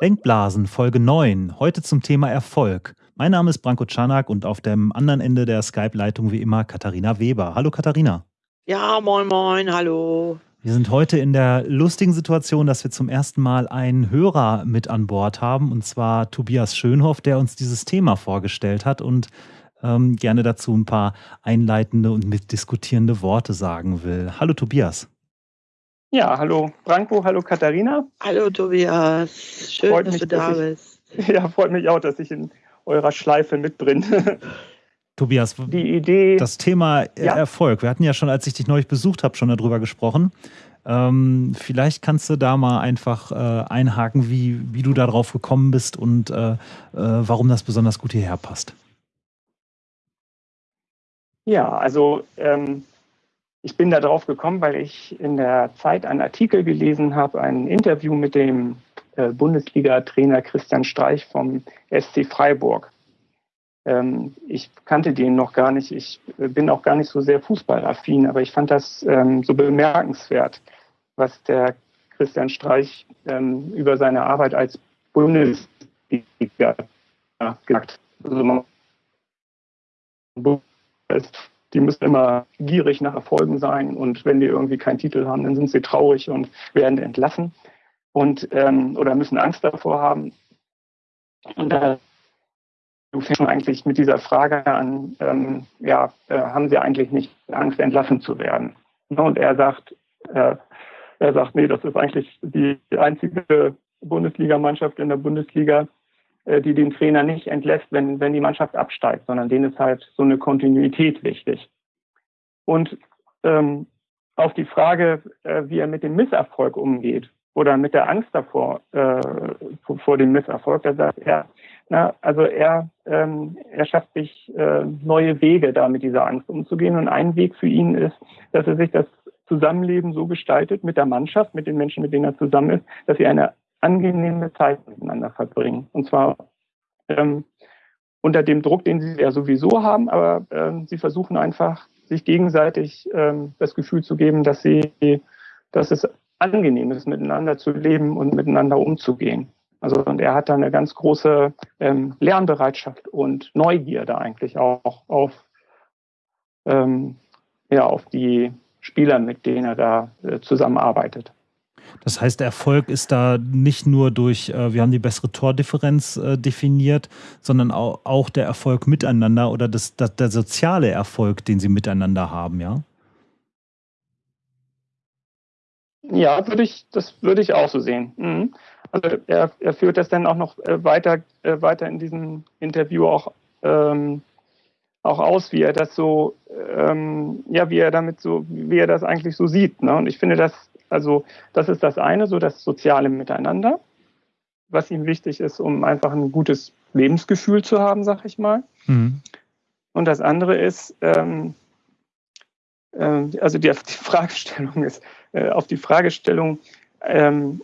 Denkblasen, Folge 9. Heute zum Thema Erfolg. Mein Name ist Branko Czanak und auf dem anderen Ende der Skype-Leitung wie immer Katharina Weber. Hallo Katharina. Ja, moin, moin, hallo. Wir sind heute in der lustigen Situation, dass wir zum ersten Mal einen Hörer mit an Bord haben, und zwar Tobias Schönhoff, der uns dieses Thema vorgestellt hat und ähm, gerne dazu ein paar einleitende und mitdiskutierende Worte sagen will. Hallo Tobias. Ja, hallo Branko, hallo Katharina. Hallo Tobias, schön, freut dass mich, du da dass bist. Ich, ja, freut mich auch, dass ich in eurer Schleife mit drin. Tobias, die Idee, das Thema ja. Erfolg. Wir hatten ja schon, als ich dich neulich besucht habe, schon darüber gesprochen. Ähm, vielleicht kannst du da mal einfach äh, einhaken, wie, wie du darauf gekommen bist und äh, äh, warum das besonders gut hierher passt. Ja, also ähm, ich bin da drauf gekommen, weil ich in der Zeit einen Artikel gelesen habe, ein Interview mit dem äh, Bundesliga-Trainer Christian Streich vom SC Freiburg. Ähm, ich kannte den noch gar nicht. Ich äh, bin auch gar nicht so sehr fußballaffin, aber ich fand das ähm, so bemerkenswert, was der Christian Streich ähm, über seine Arbeit als Bundesliga gesagt hat. Also die müssen immer gierig nach Erfolgen sein und wenn die irgendwie keinen Titel haben, dann sind sie traurig und werden entlassen und ähm, oder müssen Angst davor haben. Und da du fängst eigentlich mit dieser Frage an, ähm, ja, äh, haben sie eigentlich nicht Angst, entlassen zu werden? Und er sagt, äh, er sagt, nee, das ist eigentlich die einzige Bundesligamannschaft in der Bundesliga, die den Trainer nicht entlässt, wenn, wenn die Mannschaft absteigt, sondern denen ist halt so eine Kontinuität wichtig. Und ähm, auf die Frage, äh, wie er mit dem Misserfolg umgeht oder mit der Angst davor, äh, vor dem Misserfolg, da sagt er, na, also er, ähm, er schafft sich äh, neue Wege, da mit dieser Angst umzugehen. Und ein Weg für ihn ist, dass er sich das Zusammenleben so gestaltet mit der Mannschaft, mit den Menschen, mit denen er zusammen ist, dass sie eine angenehme Zeit miteinander verbringen. Und zwar ähm, unter dem Druck, den sie ja sowieso haben, aber ähm, sie versuchen einfach, sich gegenseitig ähm, das Gefühl zu geben, dass sie, dass es angenehm ist, miteinander zu leben und miteinander umzugehen. Also und er hat da eine ganz große ähm, Lernbereitschaft und Neugierde eigentlich auch auf ähm, ja auf die Spieler, mit denen er da äh, zusammenarbeitet. Das heißt, der Erfolg ist da nicht nur durch, äh, wir haben die bessere Tordifferenz äh, definiert, sondern auch, auch, der Erfolg miteinander oder das, das, der soziale Erfolg, den sie miteinander haben, ja? Ja, würde ich, das würde ich auch so sehen. Mhm. Also er, er, führt das dann auch noch äh, weiter, äh, weiter in diesem Interview auch, ähm, auch aus, wie er das so, ähm, ja, wie er damit so, wie er das eigentlich so sieht. Ne? Und ich finde das also das ist das eine, so das soziale Miteinander, was ihm wichtig ist, um einfach ein gutes Lebensgefühl zu haben, sag ich mal. Mhm. Und das andere ist, ähm, äh, also die, die, Fragestellung ist, äh, auf die Fragestellung, ähm,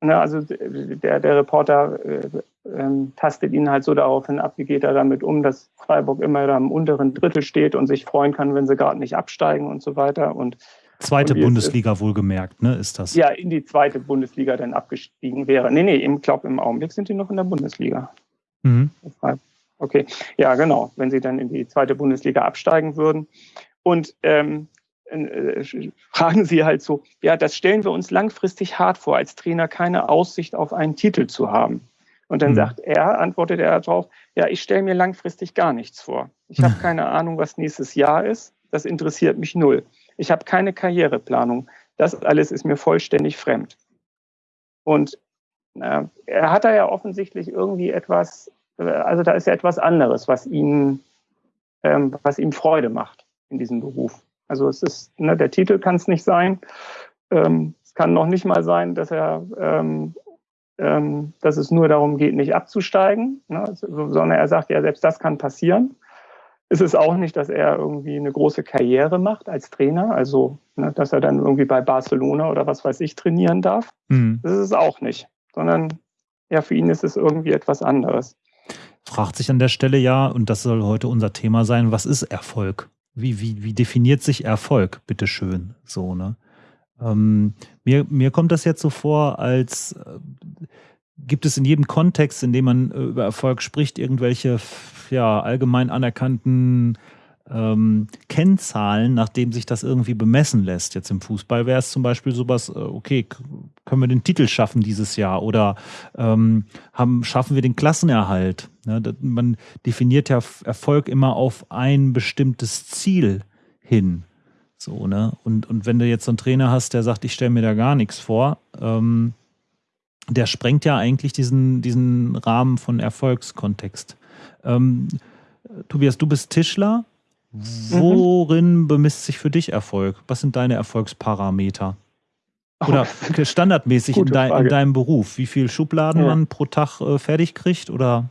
na, also der, der Reporter äh, ähm, tastet ihn halt so daraufhin ab, wie geht er damit um, dass Freiburg immer da im unteren Drittel steht und sich freuen kann, wenn sie gerade nicht absteigen und so weiter. Und Zweite Bundesliga wohlgemerkt, ne, ist das? Ja, in die zweite Bundesliga dann abgestiegen wäre. Nee, nee, ich glaube, im Augenblick sind die noch in der Bundesliga. Mhm. Okay, ja, genau, wenn sie dann in die zweite Bundesliga absteigen würden. Und ähm, äh, fragen sie halt so, ja, das stellen wir uns langfristig hart vor, als Trainer keine Aussicht auf einen Titel zu haben. Und dann mhm. sagt er, antwortet er darauf, ja, ich stelle mir langfristig gar nichts vor. Ich habe keine Ahnung, was nächstes Jahr ist. Das interessiert mich null. Ich habe keine Karriereplanung. Das alles ist mir vollständig fremd. Und äh, er hat da ja offensichtlich irgendwie etwas, äh, also da ist ja etwas anderes, was ihn, ähm, was ihm Freude macht in diesem Beruf. Also es ist, ne, der Titel kann es nicht sein. Ähm, es kann noch nicht mal sein, dass er, ähm, ähm, dass es nur darum geht, nicht abzusteigen, ne, sondern er sagt ja, selbst das kann passieren ist es auch nicht, dass er irgendwie eine große Karriere macht als Trainer, also ne, dass er dann irgendwie bei Barcelona oder was weiß ich trainieren darf. Mhm. Das ist es auch nicht, sondern ja, für ihn ist es irgendwie etwas anderes. Fragt sich an der Stelle ja, und das soll heute unser Thema sein, was ist Erfolg? Wie, wie, wie definiert sich Erfolg, bitteschön, so, ne? Ähm, Mir, mir kommt das jetzt so vor, als äh, gibt es in jedem Kontext, in dem man äh, über Erfolg spricht, irgendwelche ja, allgemein anerkannten ähm, Kennzahlen, nach denen sich das irgendwie bemessen lässt. Jetzt im Fußball wäre es zum Beispiel sowas, äh, okay, können wir den Titel schaffen dieses Jahr oder ähm, haben, schaffen wir den Klassenerhalt? Ja, das, man definiert ja Erfolg immer auf ein bestimmtes Ziel hin. So, ne? Und, und wenn du jetzt so einen Trainer hast, der sagt, ich stelle mir da gar nichts vor, ähm, der sprengt ja eigentlich diesen, diesen Rahmen von Erfolgskontext. Ähm, Tobias, du bist Tischler. Worin mhm. bemisst sich für dich Erfolg? Was sind deine Erfolgsparameter? Oder oh, standardmäßig in, de in, deinem Beruf? Wie viele Schubladen ja. man pro Tag äh, fertig kriegt? Oder?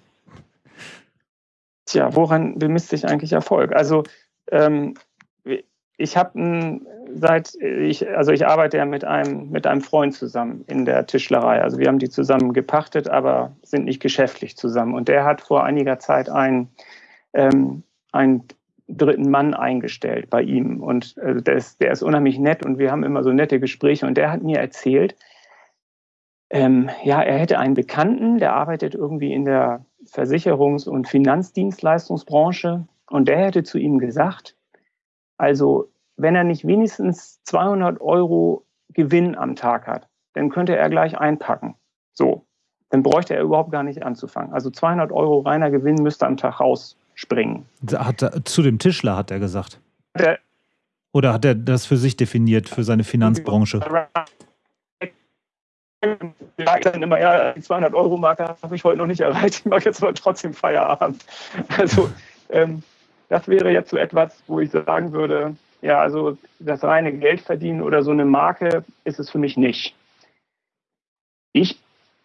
Tja, woran bemisst sich eigentlich Erfolg? Also ähm, ich habe seit ich also ich arbeite ja mit einem mit einem Freund zusammen in der Tischlerei. Also wir haben die zusammen gepachtet, aber sind nicht geschäftlich zusammen. Und der hat vor einiger Zeit ein ähm, ein dritten Mann eingestellt bei ihm. Und also der, ist, der ist unheimlich nett und wir haben immer so nette Gespräche. Und der hat mir erzählt, ähm, ja, er hätte einen Bekannten, der arbeitet irgendwie in der Versicherungs- und Finanzdienstleistungsbranche. Und der hätte zu ihm gesagt, also wenn er nicht wenigstens 200 Euro Gewinn am Tag hat, dann könnte er gleich einpacken. So, dann bräuchte er überhaupt gar nicht anzufangen. Also 200 Euro reiner Gewinn müsste am Tag raus springen. Hat er, zu dem Tischler hat er gesagt. Der, Oder hat er das für sich definiert, für seine Finanzbranche? Ja, dann immer, ja, die 200 Euro Marke habe ich heute noch nicht erreicht. Ich mache jetzt aber trotzdem Feierabend. Also, ähm, das wäre jetzt so etwas, wo ich sagen würde, ja, also das reine Geld verdienen oder so eine Marke ist es für mich nicht. Ich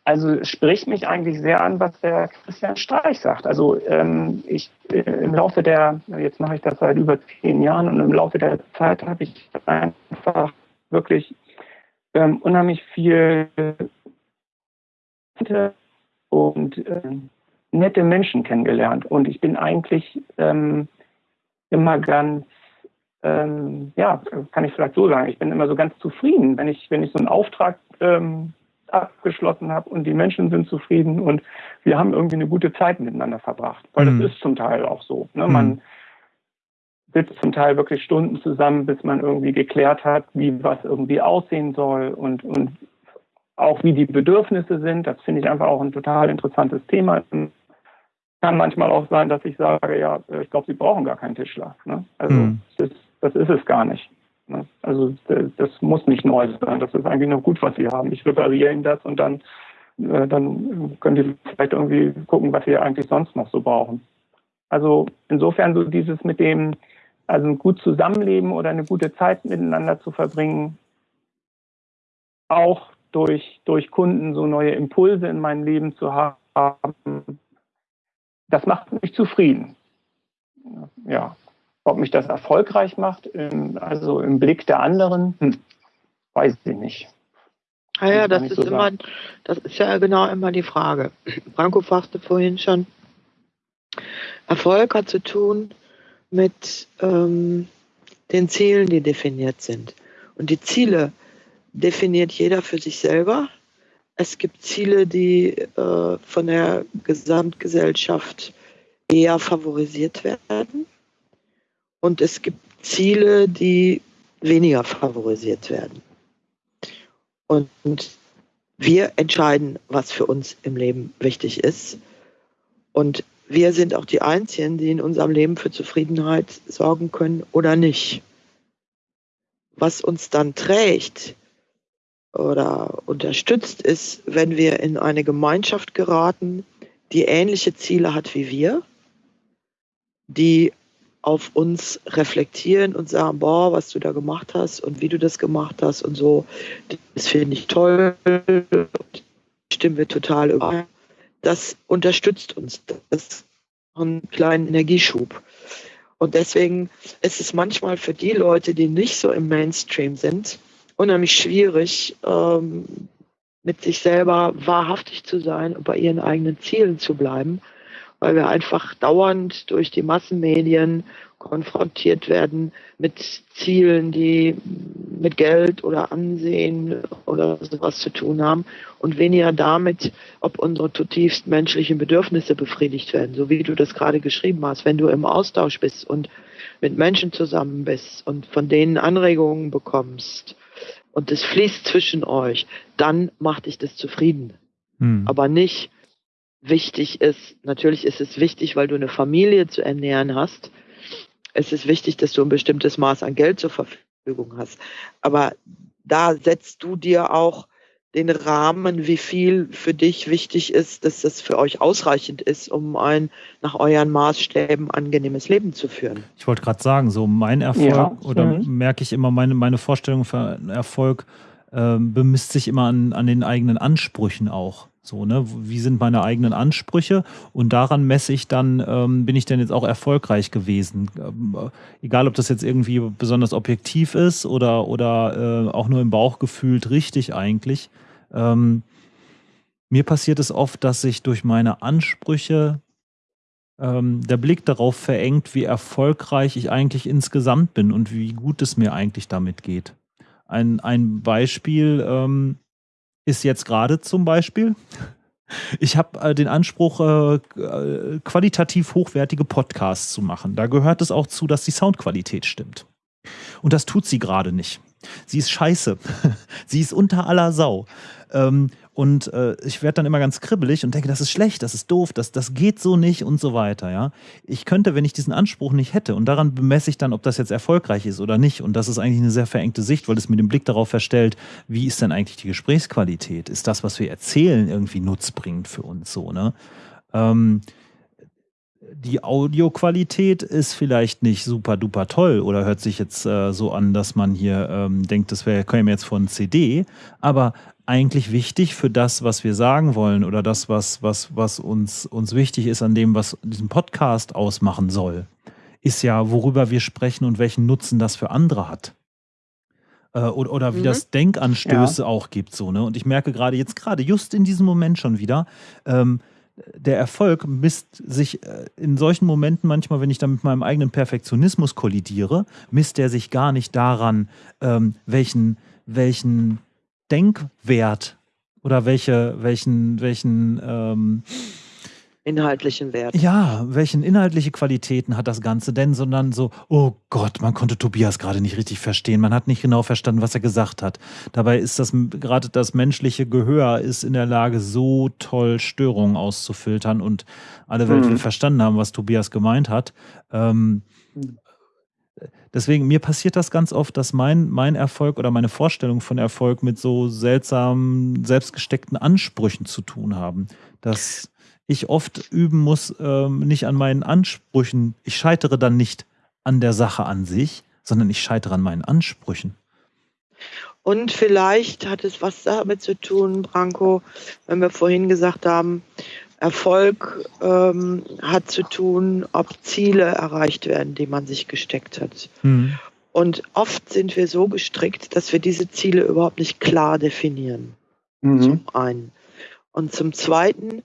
also spricht mich eigentlich sehr an, was der Christian Streich sagt. Also ähm, ich äh, im Laufe der, jetzt mache ich das seit über zehn Jahren und im Laufe der Zeit habe ich einfach wirklich ähm, unheimlich viel und äh, nette Menschen kennengelernt. Und ich bin eigentlich ähm, immer ganz, ähm, ja, kann ich vielleicht so sagen, ich bin immer so ganz zufrieden, wenn ich, wenn ich so einen Auftrag ähm, abgeschlossen habe und die Menschen sind zufrieden und wir haben irgendwie eine gute Zeit miteinander verbracht. Weil mhm. das ist zum Teil auch so. Ne? Man mhm. sitzt zum Teil wirklich Stunden zusammen, bis man irgendwie geklärt hat, wie was irgendwie aussehen soll und, und auch wie die Bedürfnisse sind. Das finde ich einfach auch ein total interessantes Thema. Kann manchmal auch sein, dass ich sage, ja, ich glaube, Sie brauchen gar keinen Tischler. Ne? Also mhm. das, das ist es gar nicht. Ne? Also das muss nicht neu sein. Das ist eigentlich noch gut, was sie haben. Ich repariere ihnen das und dann, äh, dann können die vielleicht irgendwie gucken, was sie eigentlich sonst noch so brauchen. Also insofern so dieses mit dem, also ein gut Zusammenleben oder eine gute Zeit miteinander zu verbringen, auch durch, durch Kunden so neue Impulse in meinem Leben zu haben, das macht mich zufrieden. Ja. Ob mich das erfolgreich macht, also im Blick der anderen, hm, weiß ich nicht. Ah ja, das ist so immer, das ist ja genau immer die Frage. Franco fragte vorhin schon, Erfolg hat zu tun mit ähm, den Zielen, die definiert sind. Und die Ziele definiert jeder für sich selber. Es gibt Ziele, die äh, von der Gesamtgesellschaft eher favorisiert werden. Und es gibt Ziele, die weniger favorisiert werden. Und wir entscheiden, was für uns im Leben wichtig ist. Und wir sind auch die Einzigen, die in unserem Leben für Zufriedenheit sorgen können oder nicht. Was uns dann trägt oder unterstützt ist, wenn wir in eine Gemeinschaft geraten, die ähnliche Ziele hat wie wir, die auf uns reflektieren und sagen, boah, was du da gemacht hast und wie du das gemacht hast und so, das finde ich toll, stimmen wir total über. Das unterstützt uns. Das einen kleinen Energieschub. Und deswegen ist es manchmal für die Leute, die nicht so im Mainstream sind, unheimlich schwierig, ähm, mit sich selber wahrhaftig zu sein und bei ihren eigenen Zielen zu bleiben weil wir einfach dauernd durch die Massenmedien konfrontiert werden mit Zielen, die mit Geld oder Ansehen oder sowas zu tun haben und weniger damit, ob unsere zutiefst menschlichen Bedürfnisse befriedigt werden, so wie du das gerade geschrieben hast. Wenn du im Austausch bist und mit Menschen zusammen bist und von denen Anregungen bekommst und es fließt zwischen euch, dann macht dich das zufrieden. Hm. Aber nicht wichtig ist, natürlich ist es wichtig, weil du eine Familie zu ernähren hast. Es ist wichtig, dass du ein bestimmtes Maß an Geld zur Verfügung hast. Aber da setzt du dir auch den Rahmen, wie viel für dich wichtig ist, dass das für euch ausreichend ist, um ein nach euren Maßstäben angenehmes Leben zu führen. Ich wollte gerade sagen, so mein Erfolg ja. oder merke ich immer, meine, meine Vorstellung für Erfolg äh, bemisst sich immer an, an den eigenen Ansprüchen auch. So, ne? Wie sind meine eigenen Ansprüche? Und daran messe ich dann, ähm, bin ich denn jetzt auch erfolgreich gewesen? Ähm, äh, egal, ob das jetzt irgendwie besonders objektiv ist oder, oder äh, auch nur im Bauch gefühlt richtig eigentlich. Ähm, mir passiert es oft, dass sich durch meine Ansprüche ähm, der Blick darauf verengt, wie erfolgreich ich eigentlich insgesamt bin und wie gut es mir eigentlich damit geht. Ein, ein Beispiel, ähm, ist jetzt gerade zum Beispiel. Ich habe äh, den Anspruch, äh, qualitativ hochwertige Podcasts zu machen. Da gehört es auch zu, dass die Soundqualität stimmt. Und das tut sie gerade nicht. Sie ist scheiße. sie ist unter aller Sau. Ähm, und äh, ich werde dann immer ganz kribbelig und denke, das ist schlecht, das ist doof, das, das geht so nicht und so weiter. Ja? Ich könnte, wenn ich diesen Anspruch nicht hätte, und daran bemesse ich dann, ob das jetzt erfolgreich ist oder nicht. Und das ist eigentlich eine sehr verengte Sicht, weil es mir den Blick darauf verstellt, wie ist denn eigentlich die Gesprächsqualität? Ist das, was wir erzählen, irgendwie nutzbringend für uns so? Ne? Ähm, die Audioqualität ist vielleicht nicht super duper toll oder hört sich jetzt äh, so an, dass man hier ähm, denkt, das wäre käme jetzt von CD, aber eigentlich wichtig für das, was wir sagen wollen oder das, was, was, was uns, uns wichtig ist an dem, was diesen Podcast ausmachen soll, ist ja, worüber wir sprechen und welchen Nutzen das für andere hat. Äh, oder, oder wie mhm. das Denkanstöße ja. auch gibt. So, ne? Und ich merke gerade jetzt, gerade just in diesem Moment schon wieder, ähm, der Erfolg misst sich äh, in solchen Momenten manchmal, wenn ich dann mit meinem eigenen Perfektionismus kollidiere, misst er sich gar nicht daran, ähm, welchen, welchen Denkwert oder welche, welchen, welchen ähm, inhaltlichen Wert. Ja, welchen inhaltliche Qualitäten hat das Ganze denn, sondern so, oh Gott, man konnte Tobias gerade nicht richtig verstehen, man hat nicht genau verstanden, was er gesagt hat. Dabei ist das gerade das menschliche Gehör ist in der Lage, so toll Störungen auszufiltern und alle Welt mhm. will verstanden haben, was Tobias gemeint hat. Ähm. Deswegen, mir passiert das ganz oft, dass mein, mein Erfolg oder meine Vorstellung von Erfolg mit so seltsamen, selbstgesteckten Ansprüchen zu tun haben. Dass ich oft üben muss, ähm, nicht an meinen Ansprüchen, ich scheitere dann nicht an der Sache an sich, sondern ich scheitere an meinen Ansprüchen. Und vielleicht hat es was damit zu tun, Branko, wenn wir vorhin gesagt haben, Erfolg ähm, hat zu tun, ob Ziele erreicht werden, die man sich gesteckt hat. Mhm. Und oft sind wir so gestrickt, dass wir diese Ziele überhaupt nicht klar definieren. Mhm. Zum einen. Und zum zweiten.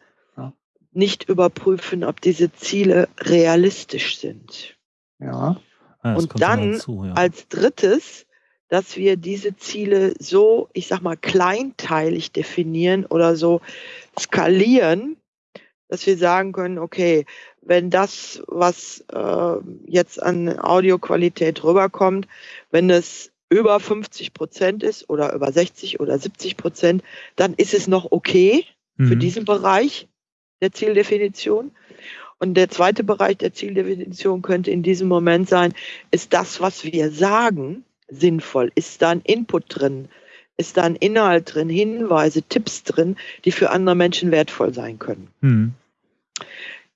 Nicht überprüfen, ob diese Ziele realistisch sind. Ja. ja und dann zu, ja. als drittes, dass wir diese Ziele so, ich sag mal, kleinteilig definieren oder so skalieren, dass wir sagen können, okay, wenn das, was äh, jetzt an Audioqualität rüberkommt, wenn es über 50 Prozent ist oder über 60 oder 70 Prozent, dann ist es noch okay mhm. für diesen Bereich der Zieldefinition. Und der zweite Bereich der Zieldefinition könnte in diesem Moment sein, ist das, was wir sagen, sinnvoll? Ist da ein Input drin? Ist da ein Inhalt drin, Hinweise, Tipps drin, die für andere Menschen wertvoll sein können? Mhm.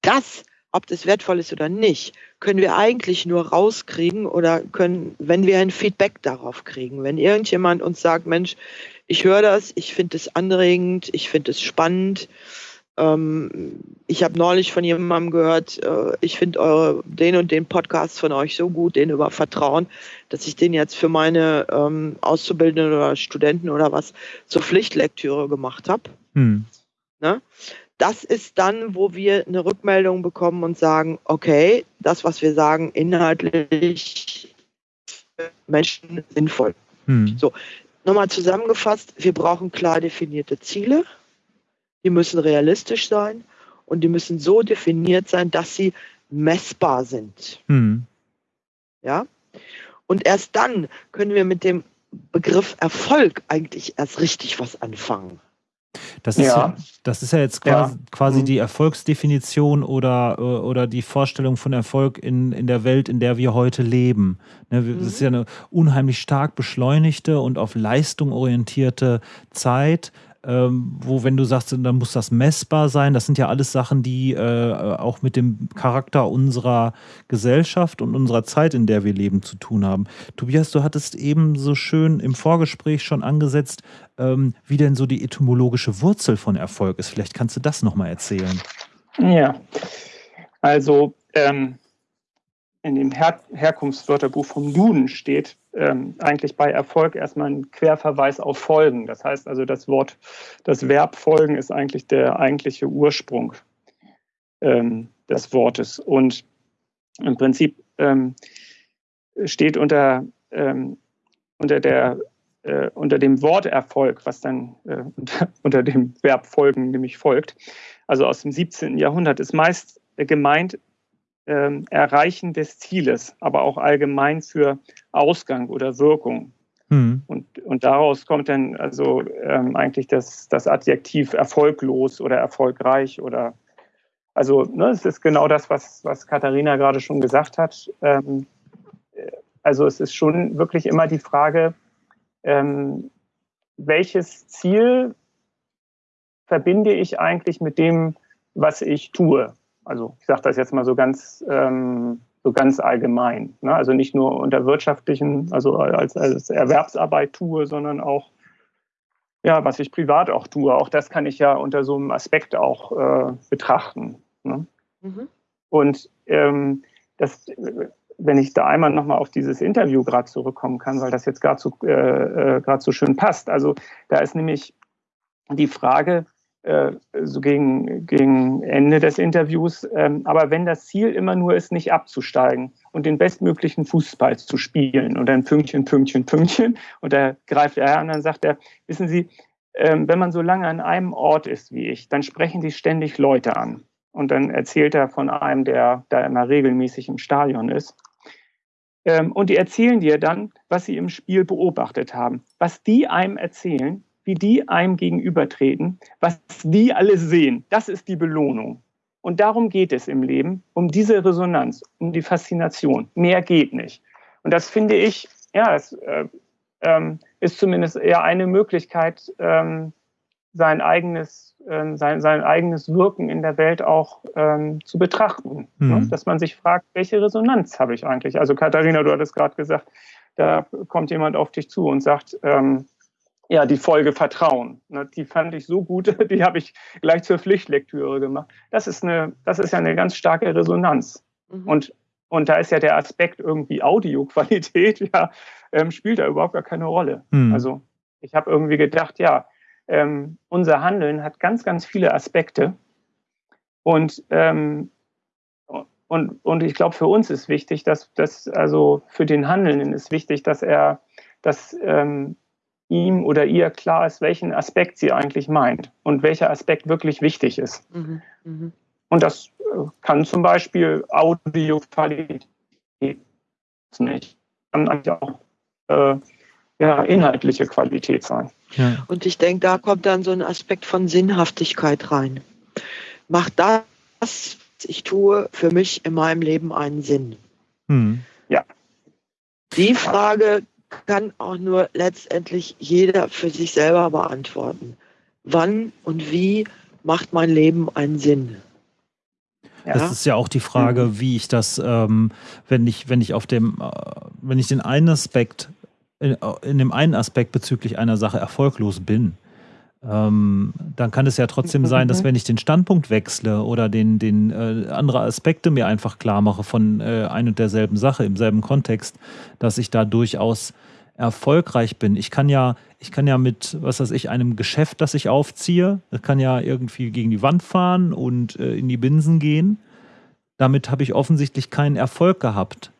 Das, ob das wertvoll ist oder nicht, können wir eigentlich nur rauskriegen oder können, wenn wir ein Feedback darauf kriegen. Wenn irgendjemand uns sagt, Mensch, ich höre das, ich finde es anregend, ich finde es spannend. Ähm, ich habe neulich von jemandem gehört, äh, ich finde den und den Podcast von euch so gut, den über Vertrauen, dass ich den jetzt für meine ähm, Auszubildenden oder Studenten oder was zur Pflichtlektüre gemacht habe. Hm. Ne? das ist dann, wo wir eine Rückmeldung bekommen und sagen, okay, das, was wir sagen, inhaltlich Menschen sinnvoll. Hm. So, nochmal zusammengefasst, wir brauchen klar definierte Ziele, die müssen realistisch sein und die müssen so definiert sein, dass sie messbar sind. Hm. Ja? Und erst dann können wir mit dem Begriff Erfolg eigentlich erst richtig was anfangen. Das ist ja, ja das ist ja jetzt quasi, ja. quasi mhm. die Erfolgsdefinition oder, oder die Vorstellung von Erfolg in, in der Welt, in der wir heute leben. Ne, das mhm. ist ja eine unheimlich stark beschleunigte und auf Leistung orientierte Zeit ähm, wo, wenn du sagst, dann muss das messbar sein, das sind ja alles Sachen, die äh, auch mit dem Charakter unserer Gesellschaft und unserer Zeit, in der wir leben, zu tun haben. Tobias, du hattest eben so schön im Vorgespräch schon angesetzt, ähm, wie denn so die etymologische Wurzel von Erfolg ist. Vielleicht kannst du das nochmal erzählen. Ja, also ähm, in dem Her Herkunftswörterbuch vom Duden steht ähm, eigentlich bei Erfolg erstmal ein Querverweis auf Folgen. Das heißt also, das Wort, das Verb folgen ist eigentlich der eigentliche Ursprung ähm, des Wortes. Und im Prinzip ähm, steht unter, ähm, unter, der, äh, unter dem Wort Erfolg, was dann äh, unter, unter dem Verb folgen nämlich folgt, also aus dem 17. Jahrhundert, ist meist gemeint Erreichen des Zieles, aber auch allgemein für Ausgang oder Wirkung. Mhm. Und, und daraus kommt dann also ähm, eigentlich das, das Adjektiv erfolglos oder erfolgreich oder also ne, es ist genau das, was, was Katharina gerade schon gesagt hat. Ähm, also es ist schon wirklich immer die Frage, ähm, welches Ziel verbinde ich eigentlich mit dem, was ich tue? Also ich sage das jetzt mal so ganz, ähm, so ganz allgemein. Ne? Also nicht nur unter wirtschaftlichen, also als, als Erwerbsarbeit tue, sondern auch, ja, was ich privat auch tue. Auch das kann ich ja unter so einem Aspekt auch äh, betrachten. Ne? Mhm. Und ähm, das, wenn ich da einmal nochmal auf dieses Interview gerade zurückkommen kann, weil das jetzt gerade so, äh, äh, so schön passt. Also da ist nämlich die Frage, so gegen, gegen Ende des Interviews. Ähm, aber wenn das Ziel immer nur ist, nicht abzusteigen und den bestmöglichen Fußball zu spielen und dann Pünktchen, Pünktchen, Pünktchen und da greift er an und dann sagt er, wissen Sie, ähm, wenn man so lange an einem Ort ist wie ich, dann sprechen die ständig Leute an. Und dann erzählt er von einem, der da immer regelmäßig im Stadion ist. Ähm, und die erzählen dir dann, was sie im Spiel beobachtet haben. Was die einem erzählen, wie die einem gegenübertreten, was die alle sehen. Das ist die Belohnung. Und darum geht es im Leben, um diese Resonanz, um die Faszination. Mehr geht nicht. Und das finde ich, ja, es äh, ähm, ist zumindest eher eine Möglichkeit, ähm, sein eigenes, ähm, sein, sein eigenes Wirken in der Welt auch ähm, zu betrachten. Mhm. Ne? Dass man sich fragt, welche Resonanz habe ich eigentlich? Also Katharina, du hattest gerade gesagt, da kommt jemand auf dich zu und sagt, ähm, ja, die Folge Vertrauen. Ne, die fand ich so gut, die habe ich gleich zur Pflichtlektüre gemacht. Das ist, eine, das ist ja eine ganz starke Resonanz. Mhm. Und, und da ist ja der Aspekt irgendwie Audioqualität, ja, ähm, spielt da überhaupt gar keine Rolle. Mhm. Also ich habe irgendwie gedacht, ja, ähm, unser Handeln hat ganz, ganz viele Aspekte. Und, ähm, und, und ich glaube, für uns ist wichtig, dass, dass also für den Handelnden ist wichtig, dass er, dass ähm, ihm oder ihr klar ist, welchen Aspekt sie eigentlich meint und welcher Aspekt wirklich wichtig ist. Mhm. Mhm. Und das äh, kann zum Beispiel Audioqualität nicht, kann eigentlich auch äh, ja, inhaltliche Qualität sein. Ja. Und ich denke, da kommt dann so ein Aspekt von Sinnhaftigkeit rein. Macht das, was ich tue, für mich in meinem Leben einen Sinn? Mhm. Ja. Die Frage kann auch nur letztendlich jeder für sich selber beantworten. Wann und wie macht mein Leben einen Sinn? Das ja? ist ja auch die Frage, mhm. wie ich das, ähm, wenn ich, wenn ich auf dem, äh, wenn ich den einen Aspekt, in, in, dem einen Aspekt bezüglich einer Sache erfolglos bin, ähm, dann kann es ja trotzdem sein, dass mhm. wenn ich den Standpunkt wechsle oder den, den äh, andere Aspekte mir einfach klar mache von äh, ein und derselben Sache im selben Kontext, dass ich da durchaus erfolgreich bin. Ich kann ja, ich kann ja mit, was weiß ich, einem Geschäft, das ich aufziehe, das kann ja irgendwie gegen die Wand fahren und äh, in die Binsen gehen. Damit habe ich offensichtlich keinen Erfolg gehabt.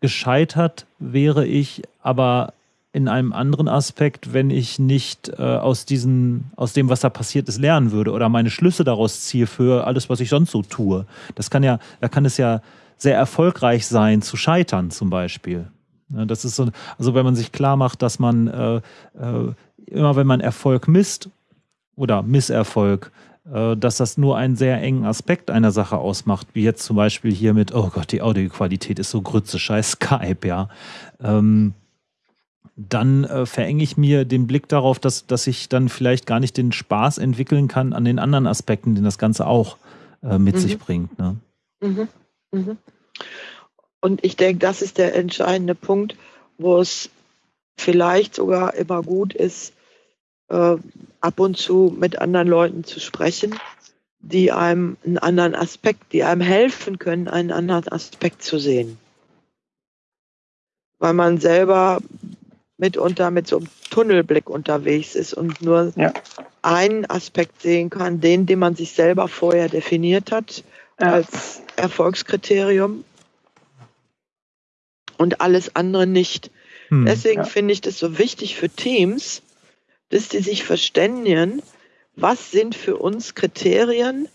Gescheitert wäre ich aber in einem anderen Aspekt, wenn ich nicht äh, aus diesen, aus dem, was da passiert ist, lernen würde oder meine Schlüsse daraus ziehe für alles, was ich sonst so tue. Das kann ja, da kann es ja sehr erfolgreich sein, zu scheitern zum Beispiel. Ja, das ist so, also wenn man sich klar macht, dass man äh, äh, immer wenn man Erfolg misst oder Misserfolg, äh, dass das nur einen sehr engen Aspekt einer Sache ausmacht, wie jetzt zum Beispiel hier mit, oh Gott, die Audioqualität ist so grütze, scheiß Skype, ja. Ähm, dann äh, verenge ich mir den Blick darauf, dass, dass ich dann vielleicht gar nicht den Spaß entwickeln kann an den anderen Aspekten, den das Ganze auch äh, mit mhm. sich bringt. Ne? Mhm. Mhm. Und ich denke, das ist der entscheidende Punkt, wo es vielleicht sogar immer gut ist, äh, ab und zu mit anderen Leuten zu sprechen, die einem einen anderen Aspekt, die einem helfen können, einen anderen Aspekt zu sehen. Weil man selber mitunter mit so einem Tunnelblick unterwegs ist und nur ja. einen Aspekt sehen kann, den, den man sich selber vorher definiert hat ja. als Erfolgskriterium und alles andere nicht. Hm, Deswegen ja. finde ich das so wichtig für Teams, dass die sich verständigen, was sind für uns Kriterien,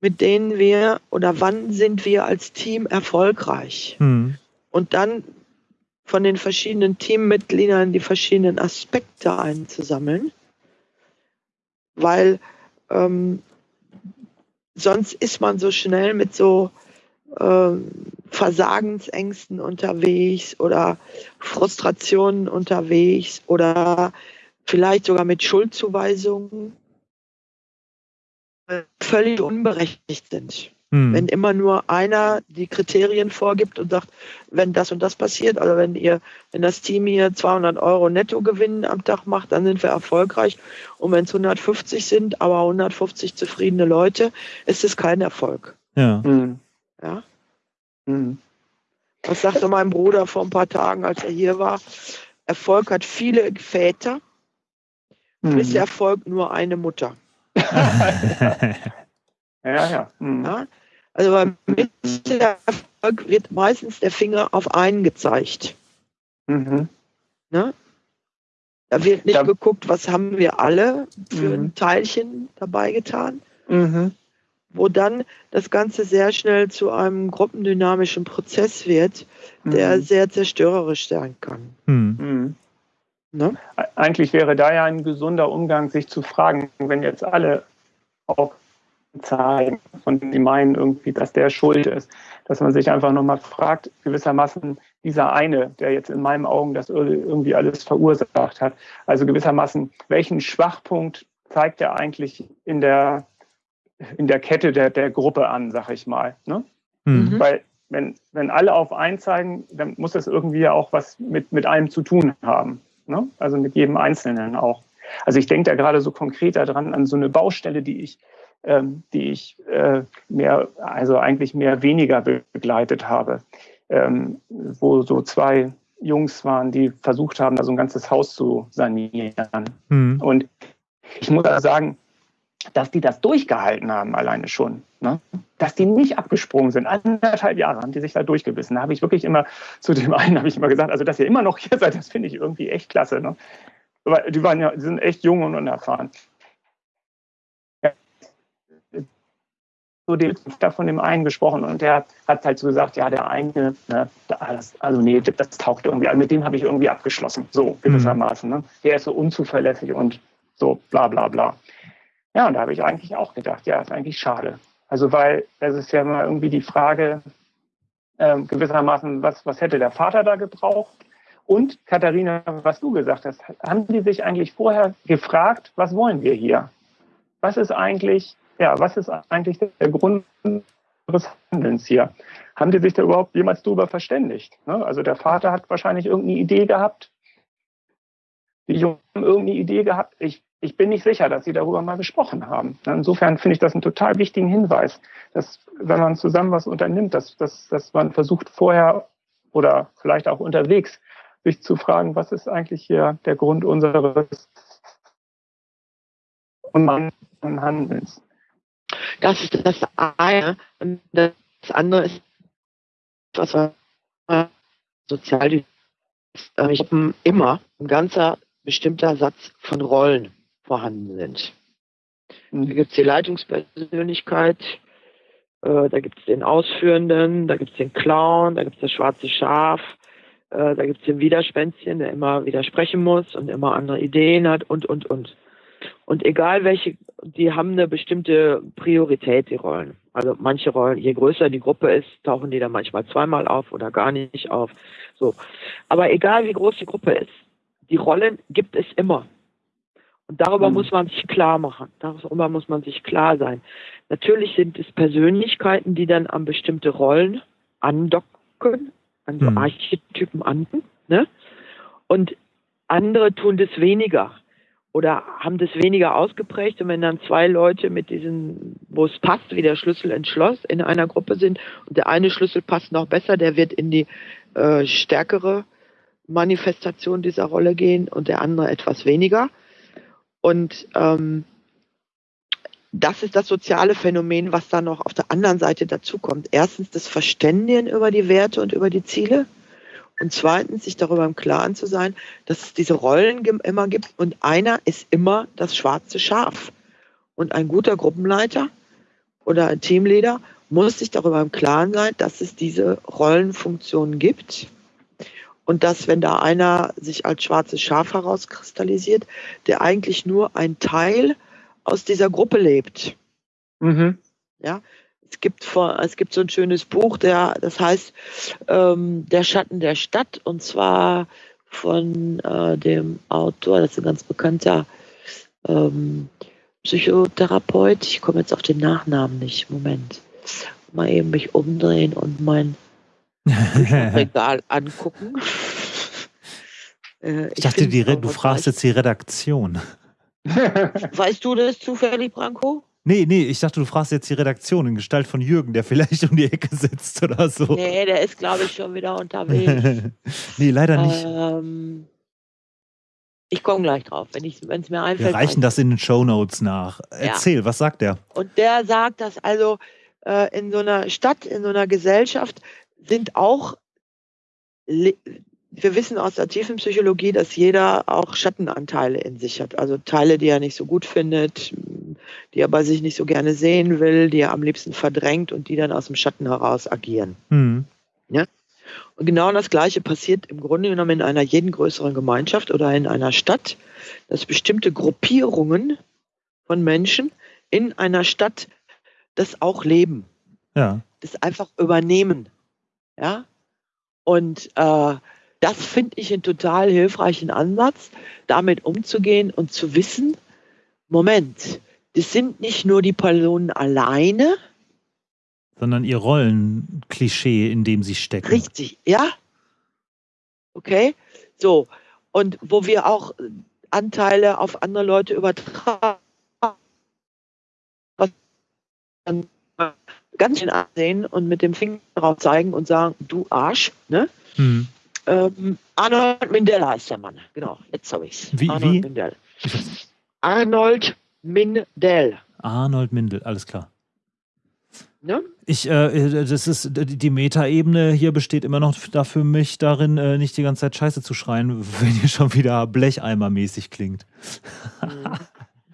mit denen wir oder wann sind wir als Team erfolgreich. Hm. Und dann von den verschiedenen Teammitgliedern die verschiedenen Aspekte einzusammeln, weil ähm, sonst ist man so schnell mit so ähm, Versagensängsten unterwegs oder Frustrationen unterwegs oder vielleicht sogar mit Schuldzuweisungen völlig unberechtigt sind. Hm. Wenn immer nur einer die Kriterien vorgibt und sagt, wenn das und das passiert, also wenn ihr, wenn das Team hier 200 Euro Nettogewinn am Tag macht, dann sind wir erfolgreich. Und wenn es 150 sind, aber 150 zufriedene Leute, ist es kein Erfolg. Ja. Hm. Ja. Hm. Was sagte mein Bruder vor ein paar Tagen, als er hier war? Erfolg hat viele Väter, hm. Misserfolg nur eine Mutter. ja, ja. Hm. ja. Also beim Misserfolg wird meistens der Finger auf einen gezeigt. Mhm. Ne? Da wird nicht ja. geguckt, was haben wir alle für mhm. ein Teilchen dabei getan, mhm. Wo dann das Ganze sehr schnell zu einem gruppendynamischen Prozess wird, der mhm. sehr zerstörerisch sein kann. Mhm. Mhm. Ne? Eigentlich wäre da ja ein gesunder Umgang, sich zu fragen, wenn jetzt alle auch zeigen, von dem die meinen irgendwie, dass der schuld ist. Dass man sich einfach nochmal fragt, gewissermaßen dieser eine, der jetzt in meinen Augen das irgendwie alles verursacht hat. Also gewissermaßen, welchen Schwachpunkt zeigt er eigentlich in der, in der Kette der, der Gruppe an, sag ich mal. Ne? Mhm. Weil wenn, wenn alle auf einen zeigen, dann muss das irgendwie auch was mit, mit einem zu tun haben. Ne? Also mit jedem Einzelnen auch. Also ich denke da gerade so konkret daran an so eine Baustelle, die ich ähm, die ich äh, mehr, also eigentlich mehr weniger begleitet habe, ähm, wo so zwei Jungs waren, die versucht haben, da so ein ganzes Haus zu sanieren. Mhm. Und ich muss sagen, dass die das durchgehalten haben, alleine schon. Ne? Dass die nicht abgesprungen sind. Anderthalb Jahre haben die sich da durchgebissen. Da habe ich wirklich immer, zu dem einen habe ich immer gesagt, also dass ihr immer noch hier seid, das finde ich irgendwie echt klasse. Ne? Aber die waren ja, die sind echt jung und unerfahren. so den, da von dem einen gesprochen und der hat halt so gesagt, ja, der eine, ne, das, also nee, das taucht irgendwie, also mit dem habe ich irgendwie abgeschlossen, so gewissermaßen. Ne? Der ist so unzuverlässig und so bla bla bla. Ja, und da habe ich eigentlich auch gedacht, ja, ist eigentlich schade. Also weil es ist ja immer irgendwie die Frage, äh, gewissermaßen, was, was hätte der Vater da gebraucht? Und Katharina, was du gesagt hast, haben die sich eigentlich vorher gefragt, was wollen wir hier? Was ist eigentlich ja, was ist eigentlich der Grund unseres Handelns hier? Haben die sich da überhaupt jemals darüber verständigt? Ne? Also der Vater hat wahrscheinlich irgendeine Idee gehabt. Die Jungen haben irgendeine Idee gehabt. Ich, ich bin nicht sicher, dass sie darüber mal gesprochen haben. Insofern finde ich das einen total wichtigen Hinweis, dass wenn man zusammen was unternimmt, dass, dass, dass man versucht vorher oder vielleicht auch unterwegs sich zu fragen, was ist eigentlich hier der Grund unseres und Handelns. Das ist das eine. Das andere ist, was Sozialdynamik äh, ich habe immer ein ganzer bestimmter Satz von Rollen vorhanden sind. Da gibt es die Leitungspersönlichkeit, äh, da gibt es den Ausführenden, da gibt es den Clown, da gibt es das schwarze Schaf, äh, da gibt es den Widerspänzchen, der immer widersprechen muss und immer andere Ideen hat und, und, und. Und egal welche, die haben eine bestimmte Priorität, die Rollen. Also manche Rollen, je größer die Gruppe ist, tauchen die dann manchmal zweimal auf oder gar nicht auf. So. Aber egal wie groß die Gruppe ist, die Rollen gibt es immer. Und darüber mhm. muss man sich klar machen. Darüber muss man sich klar sein. Natürlich sind es Persönlichkeiten, die dann an bestimmte Rollen andocken, an so mhm. Archetypen an. Ne? Und andere tun das weniger oder haben das weniger ausgeprägt. Und wenn dann zwei Leute mit diesen, wo es passt, wie der Schlüssel ins Schloss in einer Gruppe sind und der eine Schlüssel passt noch besser, der wird in die äh, stärkere Manifestation dieser Rolle gehen und der andere etwas weniger und ähm, das ist das soziale Phänomen, was da noch auf der anderen Seite dazukommt. Erstens das Verständigen über die Werte und über die Ziele. Und zweitens, sich darüber im Klaren zu sein, dass es diese Rollen immer gibt und einer ist immer das schwarze Schaf. Und ein guter Gruppenleiter oder ein Teamleader muss sich darüber im Klaren sein, dass es diese Rollenfunktionen gibt und dass, wenn da einer sich als schwarzes Schaf herauskristallisiert, der eigentlich nur ein Teil aus dieser Gruppe lebt. Mhm. Ja, es gibt, vor, es gibt so ein schönes Buch, der, das heißt ähm, Der Schatten der Stadt, und zwar von äh, dem Autor, das ist ein ganz bekannter ähm, Psychotherapeut. Ich komme jetzt auf den Nachnamen nicht. Moment. Mal eben mich umdrehen und mein Regal angucken. Äh, ich, ich, dachte, die, du fragst jetzt die Redaktion. Weißt du das zufällig, Branko? Nee, nee, ich dachte, du fragst jetzt die Redaktion in Gestalt von Jürgen, der vielleicht um die Ecke sitzt oder so. Nee, der ist, glaube ich, schon wieder unterwegs. nee, leider nicht. Ähm, ich komme gleich drauf, wenn es mir einfällt. Wir reichen das in den Show Notes nach. Erzähl, ja. was sagt der? Und der sagt, dass also äh, in so einer Stadt, in so einer Gesellschaft sind auch, wir wissen aus der tiefen Psychologie, dass jeder auch Schattenanteile in sich hat. Also Teile, die er nicht so gut findet, die er bei sich nicht so gerne sehen will, die er am liebsten verdrängt und die dann aus dem Schatten heraus agieren. Mhm. Ja? Und genau das Gleiche passiert im Grunde genommen in einer jeden größeren Gemeinschaft oder in einer Stadt, dass bestimmte Gruppierungen von Menschen in einer Stadt das auch leben. Ja. Das einfach übernehmen. Ja? Und äh, das finde ich einen total hilfreichen Ansatz, damit umzugehen und zu wissen, Moment, das sind nicht nur die Personen alleine, sondern ihr Rollenklischee, in dem sie stecken. Richtig, ja. Okay, so. Und wo wir auch Anteile auf andere Leute übertragen ganz schön ansehen und mit dem Finger drauf zeigen und sagen, du Arsch, ne? Hm. Ähm, Arnold Mindell heißt der Mann, genau, jetzt habe ich es. Wie, Arnold wie? Mindell. Arnold Mindell. Arnold Mindell, alles klar. Ne? Ich, äh, das ist die Metaebene hier besteht immer noch da für mich darin, äh, nicht die ganze Zeit Scheiße zu schreien, wenn ihr schon wieder Blecheimer-mäßig klingt. Mhm.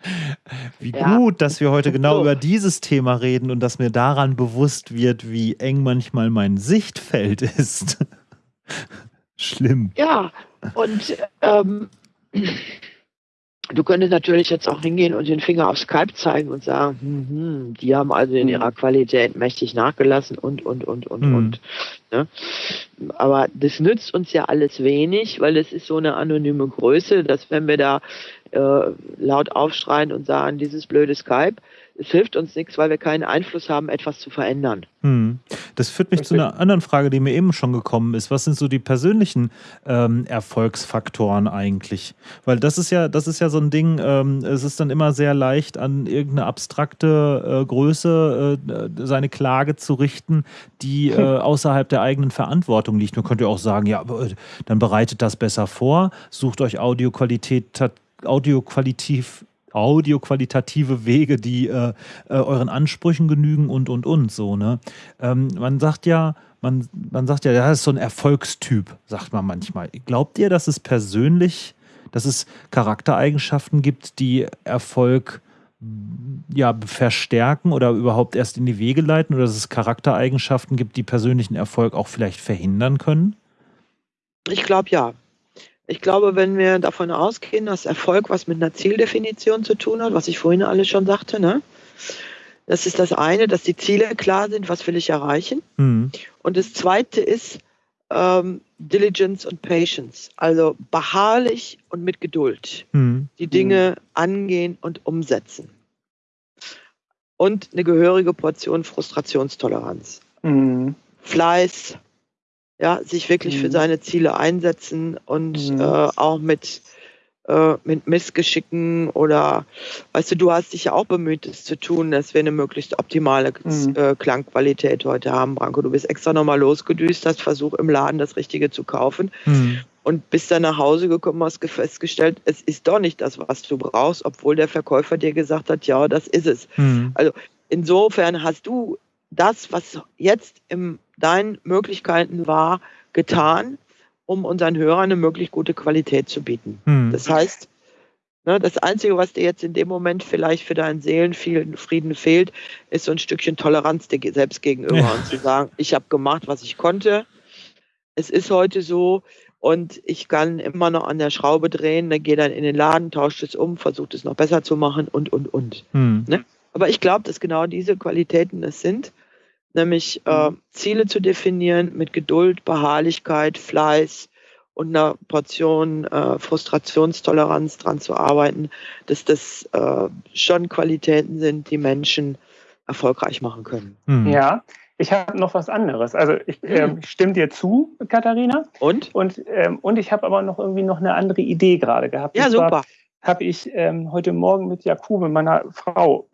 Wie ja. gut, dass wir heute genau so. über dieses Thema reden und dass mir daran bewusst wird, wie eng manchmal mein Sichtfeld ist. Schlimm. Ja, und ähm, du könntest natürlich jetzt auch hingehen und den Finger auf Skype zeigen und sagen, hm, hm, die haben also in ihrer Qualität mächtig nachgelassen und, und, und, und, hm. und. Ne? Aber das nützt uns ja alles wenig, weil es ist so eine anonyme Größe, dass wenn wir da äh, laut aufschreien und sagen, dieses blöde Skype, es hilft uns nichts, weil wir keinen Einfluss haben, etwas zu verändern. Hm. Das führt mich zu einer anderen Frage, die mir eben schon gekommen ist. Was sind so die persönlichen ähm, Erfolgsfaktoren eigentlich? Weil das ist ja, das ist ja so ein Ding, ähm, es ist dann immer sehr leicht, an irgendeine abstrakte äh, Größe äh, seine Klage zu richten, die äh, außerhalb der eigenen Verantwortung liegt. Man könnte ja auch sagen, ja, äh, dann bereitet das besser vor, sucht euch Audioqualität audioqualitativ audioqualitative Wege, die äh, äh, euren Ansprüchen genügen und und und so. Ne? Ähm, man sagt ja, man, man sagt ja, das ist so ein Erfolgstyp, sagt man manchmal. Glaubt ihr, dass es persönlich, dass es Charaktereigenschaften gibt, die Erfolg ja, verstärken oder überhaupt erst in die Wege leiten oder dass es Charaktereigenschaften gibt, die persönlichen Erfolg auch vielleicht verhindern können? Ich glaube ja. Ich glaube, wenn wir davon ausgehen, dass Erfolg was mit einer Zieldefinition zu tun hat, was ich vorhin alles schon sagte, ne? Das ist das eine, dass die Ziele klar sind, was will ich erreichen. Mhm. Und das zweite ist ähm, Diligence und Patience, also beharrlich und mit Geduld mhm. die Dinge mhm. angehen und umsetzen. Und eine gehörige Portion Frustrationstoleranz. Mhm. Fleiß, ja, sich wirklich für mhm. seine Ziele einsetzen und mhm. äh, auch mit äh, mit Missgeschicken oder, weißt du, du hast dich ja auch bemüht, es zu tun, dass wir eine möglichst optimale mhm. äh, Klangqualität heute haben, Branko. Du bist extra nochmal losgedüst, hast versucht, im Laden das Richtige zu kaufen. Mhm. Und bist dann nach Hause gekommen, hast festgestellt, es ist doch nicht das, was du brauchst, obwohl der Verkäufer dir gesagt hat, ja, das ist es. Mhm. Also insofern hast du das, was jetzt in deinen Möglichkeiten war, getan um unseren Hörern eine möglichst gute Qualität zu bieten. Hm. Das heißt, ne, das Einzige, was dir jetzt in dem Moment vielleicht für deinen Seelenfrieden fehlt, ist so ein Stückchen Toleranz dir selbst gegenüber ja. und zu sagen, ich habe gemacht, was ich konnte. Es ist heute so und ich kann immer noch an der Schraube drehen, dann gehe dann in den Laden, tauscht es um, versucht es noch besser zu machen und, und, und. Hm. Ne? Aber ich glaube, dass genau diese Qualitäten es sind nämlich äh, mhm. Ziele zu definieren mit Geduld, Beharrlichkeit, Fleiß und einer Portion äh, Frustrationstoleranz dran zu arbeiten, dass das äh, schon Qualitäten sind, die Menschen erfolgreich machen können. Mhm. Ja, ich habe noch was anderes. Also ich äh, stimme dir zu, Katharina. Und? Und, ähm, und ich habe aber noch irgendwie noch eine andere Idee gerade gehabt. Ja, super. Habe ich ähm, heute Morgen mit Jakube, meiner Frau,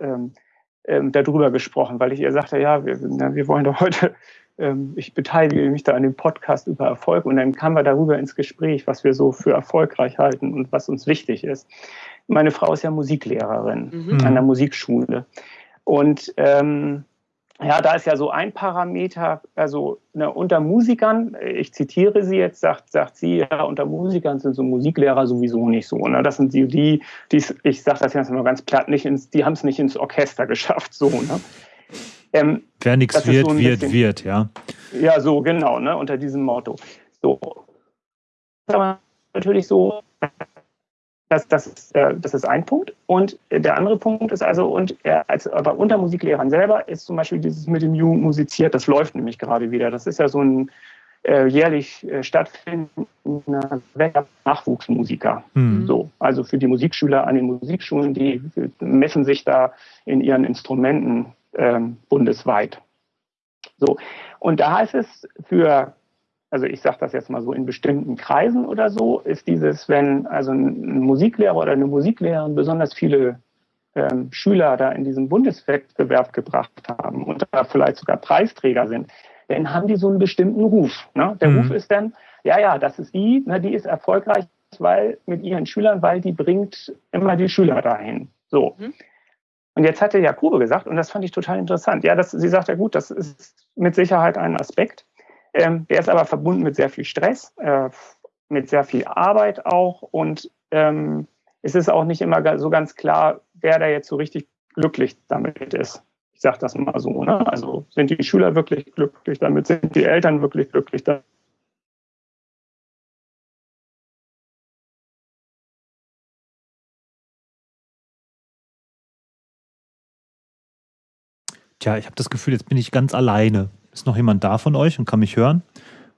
ähm, darüber gesprochen, weil ich ihr sagte, ja, wir, na, wir wollen doch heute, ähm, ich beteilige mich da an dem Podcast über Erfolg und dann kamen wir darüber ins Gespräch, was wir so für erfolgreich halten und was uns wichtig ist. Meine Frau ist ja Musiklehrerin mhm. an der Musikschule und ähm, ja, da ist ja so ein Parameter, also ne, unter Musikern, ich zitiere sie jetzt, sagt, sagt sie, ja, unter Musikern sind so Musiklehrer sowieso nicht so. Ne? Das sind die, die, die ich sage das jetzt mal ganz platt, nicht ins, die haben es nicht ins Orchester geschafft, so. Ne? Ähm, Wer nichts wird, so wird, bisschen, wird, ja. Ja, so, genau, ne, unter diesem Motto. So. Aber natürlich so, das, das, ist, äh, das ist ein Punkt. Und der andere Punkt ist also, und er als, aber unter Musiklehrern selber ist zum Beispiel dieses mit dem Jugend musiziert, das läuft nämlich gerade wieder. Das ist ja so ein äh, jährlich äh, stattfindender Nachwuchsmusiker. Mhm. So, also für die Musikschüler an den Musikschulen, die messen sich da in ihren Instrumenten ähm, bundesweit. So, und da heißt es für also ich sage das jetzt mal so in bestimmten Kreisen oder so, ist dieses, wenn also ein Musiklehrer oder eine Musiklehrerin besonders viele ähm, Schüler da in diesem Bundeswettbewerb gebracht haben und da vielleicht sogar Preisträger sind, dann haben die so einen bestimmten Ruf. Ne? Der mhm. Ruf ist dann, ja, ja, das ist die, ne, die ist erfolgreich, weil mit ihren Schülern, weil die bringt immer die Schüler dahin. So. Mhm. Und jetzt hatte Jakube gesagt, und das fand ich total interessant, ja, das, sie sagt ja gut, das ist mit Sicherheit ein Aspekt, ähm, der ist aber verbunden mit sehr viel Stress, äh, mit sehr viel Arbeit auch. Und ähm, es ist auch nicht immer so ganz klar, wer da jetzt so richtig glücklich damit ist. Ich sage das mal so. Ne? Also sind die Schüler wirklich glücklich damit? Sind die Eltern wirklich glücklich damit? Tja, ich habe das Gefühl, jetzt bin ich ganz alleine. Ist noch jemand da von euch und kann mich hören?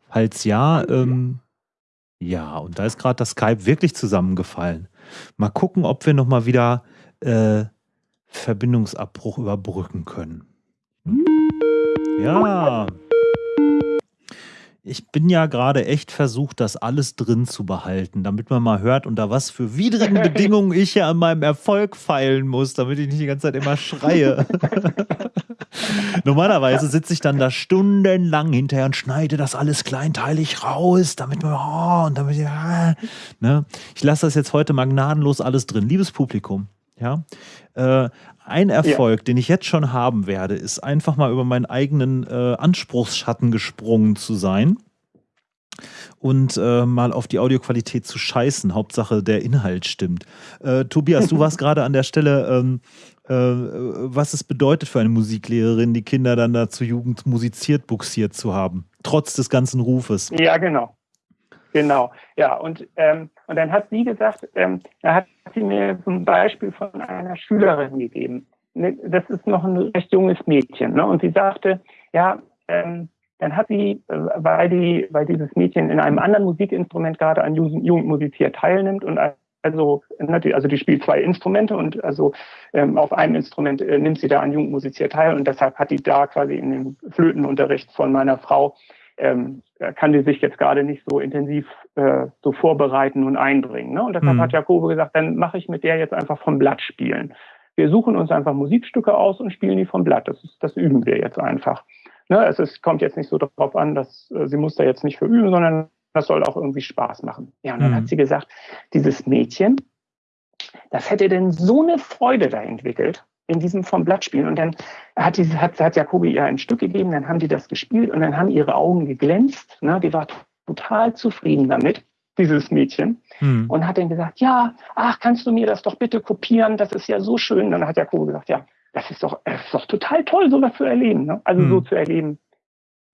Falls ja, ähm, ja, und da ist gerade das Skype wirklich zusammengefallen. Mal gucken, ob wir nochmal wieder äh, Verbindungsabbruch überbrücken können. Ja. Ich bin ja gerade echt versucht, das alles drin zu behalten, damit man mal hört, unter was für widrigen Bedingungen ich ja an meinem Erfolg feilen muss, damit ich nicht die ganze Zeit immer schreie. Normalerweise sitze ich dann da stundenlang hinterher und schneide das alles kleinteilig raus, damit man, oh, und damit, ja, ne? Ich lasse das jetzt heute mal gnadenlos alles drin. Liebes Publikum, Ja. Äh, ein Erfolg, ja. den ich jetzt schon haben werde, ist einfach mal über meinen eigenen äh, Anspruchsschatten gesprungen zu sein und äh, mal auf die Audioqualität zu scheißen. Hauptsache der Inhalt stimmt. Äh, Tobias, du warst gerade an der Stelle, ähm, äh, was es bedeutet für eine Musiklehrerin, die Kinder dann da zur Jugend musiziert, buxiert zu haben, trotz des ganzen Rufes. Ja, genau. Genau, ja, und, ähm, und dann hat sie gesagt, ähm, da hat sie mir ein Beispiel von einer Schülerin gegeben. Ne, das ist noch ein recht junges Mädchen. Ne? Und sie sagte, ja, ähm, dann hat sie, äh, weil, die, weil dieses Mädchen in einem anderen Musikinstrument gerade an Jugendmusizier teilnimmt und also, ne, also die spielt zwei Instrumente und also ähm, auf einem Instrument äh, nimmt sie da an Jugendmusizier teil und deshalb hat die da quasi in dem Flötenunterricht von meiner Frau ähm, kann die sich jetzt gerade nicht so intensiv äh, so vorbereiten und einbringen. Ne? Und deshalb mhm. hat Jakobe gesagt, dann mache ich mit der jetzt einfach vom Blatt spielen. Wir suchen uns einfach Musikstücke aus und spielen die vom Blatt. Das, ist, das üben wir jetzt einfach. Ne? Es ist, kommt jetzt nicht so darauf an, dass äh, sie muss da jetzt nicht für üben, sondern das soll auch irgendwie Spaß machen. Ja, und dann mhm. hat sie gesagt, dieses Mädchen, das hätte denn so eine Freude da entwickelt, in diesem vom Blatt spielen. Und dann hat, die, hat, hat Jakobi ihr ein Stück gegeben, dann haben die das gespielt und dann haben ihre Augen geglänzt. Ne? Die war total zufrieden damit, dieses Mädchen. Hm. Und hat dann gesagt, ja, ach, kannst du mir das doch bitte kopieren? Das ist ja so schön. Und dann hat Jakobi gesagt, ja, das ist doch, das ist doch total toll, sowas zu erleben. Ne? Also hm. so zu erleben,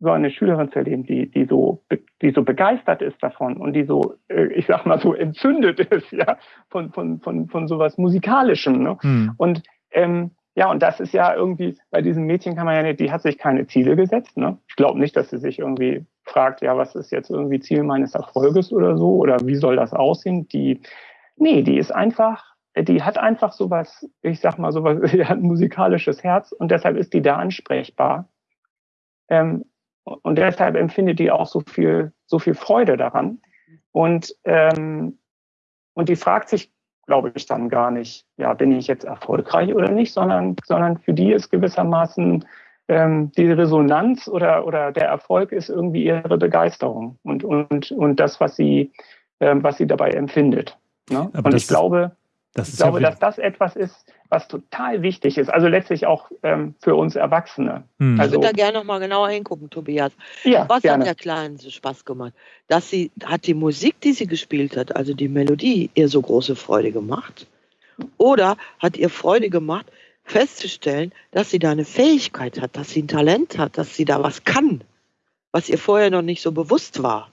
so eine Schülerin zu erleben, die, die so, die so begeistert ist davon und die so, äh, ich sag mal so entzündet ist, ja, von, von, von, von sowas Musikalischem. Ne? Hm. Und ähm, ja, und das ist ja irgendwie, bei diesem Mädchen kann man ja nicht, die hat sich keine Ziele gesetzt. Ne? Ich glaube nicht, dass sie sich irgendwie fragt, ja, was ist jetzt irgendwie Ziel meines Erfolges oder so, oder wie soll das aussehen? Die, nee, die ist einfach, die hat einfach sowas, ich sag mal sowas, die hat ein musikalisches Herz und deshalb ist die da ansprechbar. Ähm, und deshalb empfindet die auch so viel, so viel Freude daran. Und, ähm, und die fragt sich glaube ich dann gar nicht, ja, bin ich jetzt erfolgreich oder nicht, sondern, sondern für die ist gewissermaßen ähm, die Resonanz oder, oder der Erfolg ist irgendwie ihre Begeisterung und, und, und das, was sie, ähm, was sie dabei empfindet. Ne? und ich glaube, ich glaube, ja dass das etwas ist, was total wichtig ist. Also letztlich auch ähm, für uns Erwachsene. Hm. Also, ich würde da gerne noch mal genauer hingucken, Tobias. Ja, was gerne. hat der Kleinen so Spaß gemacht? Dass sie, hat die Musik, die sie gespielt hat, also die Melodie, ihr so große Freude gemacht? Oder hat ihr Freude gemacht, festzustellen, dass sie da eine Fähigkeit hat, dass sie ein Talent hat, dass sie da was kann, was ihr vorher noch nicht so bewusst war?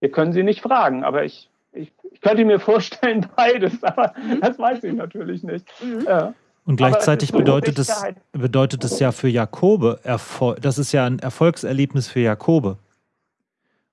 Wir können sie nicht fragen, aber ich ich, ich könnte mir vorstellen, beides, aber mhm. das weiß ich natürlich nicht. Mhm. Ja. Und gleichzeitig so bedeutet, es, bedeutet es ja für Jakobe, Erfol das ist ja ein Erfolgserlebnis für Jakobe,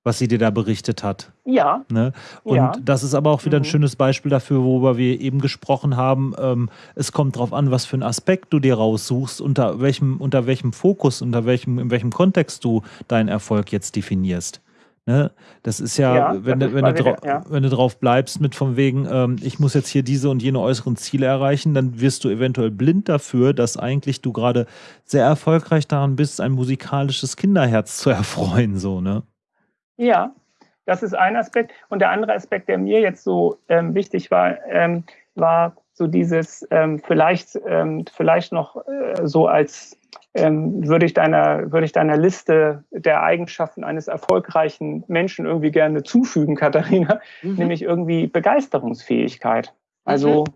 was sie dir da berichtet hat. Ja. Ne? Und ja. das ist aber auch wieder ein mhm. schönes Beispiel dafür, worüber wir eben gesprochen haben. Ähm, es kommt darauf an, was für einen Aspekt du dir raussuchst, unter welchem, unter welchem Fokus, unter welchem, in welchem Kontext du deinen Erfolg jetzt definierst. Ne? Das ist ja, ja wenn, du, wenn, du wieder, ja. wenn du drauf bleibst mit von wegen, ähm, ich muss jetzt hier diese und jene äußeren Ziele erreichen, dann wirst du eventuell blind dafür, dass eigentlich du gerade sehr erfolgreich daran bist, ein musikalisches Kinderherz zu erfreuen, so, ne? Ja, das ist ein Aspekt. Und der andere Aspekt, der mir jetzt so ähm, wichtig war, ähm, war so dieses ähm, vielleicht, ähm, vielleicht noch äh, so als ähm, würde ich deiner, würde ich deiner Liste der Eigenschaften eines erfolgreichen Menschen irgendwie gerne zufügen, Katharina, mhm. nämlich irgendwie Begeisterungsfähigkeit. Also, mhm.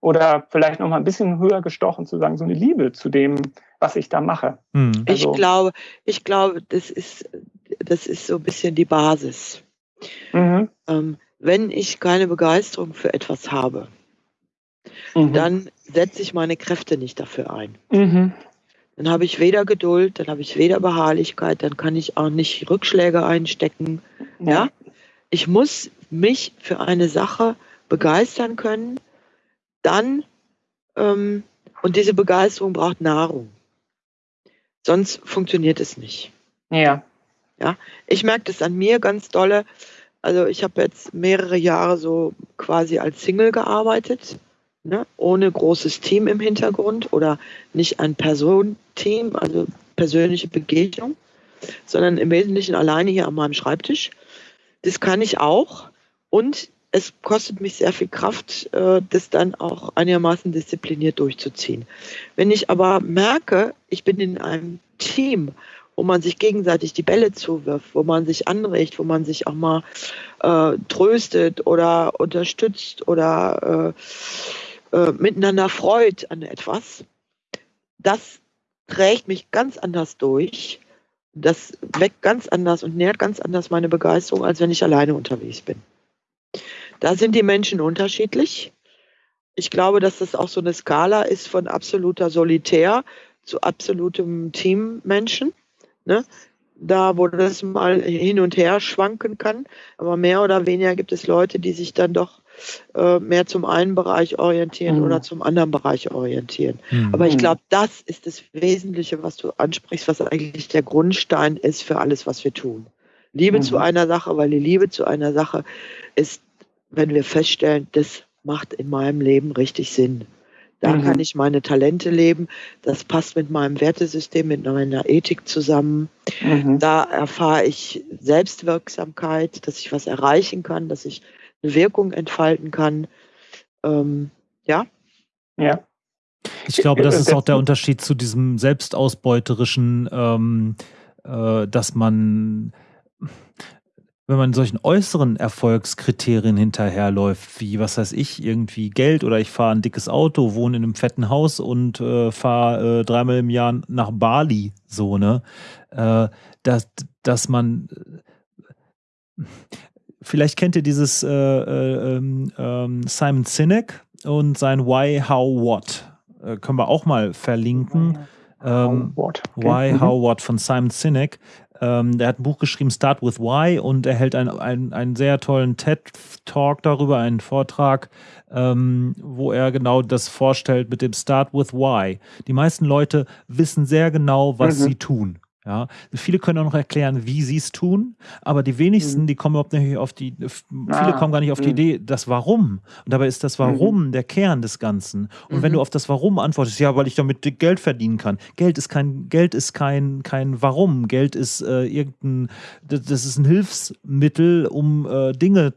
oder vielleicht noch mal ein bisschen höher gestochen zu sagen, so eine Liebe zu dem, was ich da mache. Mhm. Also, ich glaube, ich glaube, das ist, das ist so ein bisschen die Basis. Mhm. Ähm, wenn ich keine Begeisterung für etwas habe, mhm. dann setze ich meine Kräfte nicht dafür ein. Mhm. Dann habe ich weder Geduld, dann habe ich weder Beharrlichkeit, dann kann ich auch nicht Rückschläge einstecken. Ja. ja? Ich muss mich für eine Sache begeistern können, dann, ähm, und diese Begeisterung braucht Nahrung. Sonst funktioniert es nicht. Ja. Ja, ich merke das an mir ganz dolle. Also ich habe jetzt mehrere Jahre so quasi als Single gearbeitet ne, ohne großes Team im Hintergrund oder nicht ein Personenteam, also persönliche Begegnung, sondern im Wesentlichen alleine hier an meinem Schreibtisch. Das kann ich auch. Und es kostet mich sehr viel Kraft, äh, das dann auch einigermaßen diszipliniert durchzuziehen. Wenn ich aber merke, ich bin in einem Team, wo man sich gegenseitig die Bälle zuwirft, wo man sich anregt, wo man sich auch mal äh, tröstet oder unterstützt oder äh, äh, miteinander freut an etwas, das trägt mich ganz anders durch. Das weckt ganz anders und nährt ganz anders meine Begeisterung, als wenn ich alleine unterwegs bin. Da sind die Menschen unterschiedlich. Ich glaube, dass das auch so eine Skala ist von absoluter Solitär zu absolutem Teammenschen. Ne? Da, wo das mal hin und her schwanken kann. Aber mehr oder weniger gibt es Leute, die sich dann doch äh, mehr zum einen Bereich orientieren mhm. oder zum anderen Bereich orientieren. Mhm. Aber ich glaube, das ist das Wesentliche, was du ansprichst, was eigentlich der Grundstein ist für alles, was wir tun. Liebe mhm. zu einer Sache, weil die Liebe zu einer Sache ist wenn wir feststellen, das macht in meinem Leben richtig Sinn. Da mhm. kann ich meine Talente leben. Das passt mit meinem Wertesystem, mit meiner Ethik zusammen. Mhm. Da erfahre ich Selbstwirksamkeit, dass ich was erreichen kann, dass ich eine Wirkung entfalten kann. Ähm, ja. Ja. Ich glaube, das ist auch der Unterschied zu diesem selbstausbeuterischen, ähm, äh, dass man wenn man solchen äußeren Erfolgskriterien hinterherläuft, wie, was weiß ich, irgendwie Geld oder ich fahre ein dickes Auto, wohne in einem fetten Haus und äh, fahre äh, dreimal im Jahr nach Bali, so, ne? Äh, dass, dass man äh, vielleicht kennt ihr dieses äh, äh, ähm, ähm, Simon Sinek und sein Why, How, What. können wir auch mal verlinken. Ähm, what. Okay. Why, mhm. How, What von Simon Sinek. Ähm, der hat ein Buch geschrieben, Start with Why, und er hält einen, einen, einen sehr tollen TED-Talk darüber, einen Vortrag, ähm, wo er genau das vorstellt mit dem Start with Why. Die meisten Leute wissen sehr genau, was mhm. sie tun. Ja, viele können auch noch erklären, wie sie es tun, aber die wenigsten, mhm. die kommen überhaupt nicht auf die, viele ah, kommen gar nicht auf die mhm. Idee, das Warum. Und dabei ist das Warum mhm. der Kern des Ganzen. Und wenn du auf das Warum antwortest, ja, weil ich damit Geld verdienen kann. Geld ist kein, Geld ist kein, kein Warum. Geld ist äh, irgendein, das ist ein Hilfsmittel, um äh, Dinge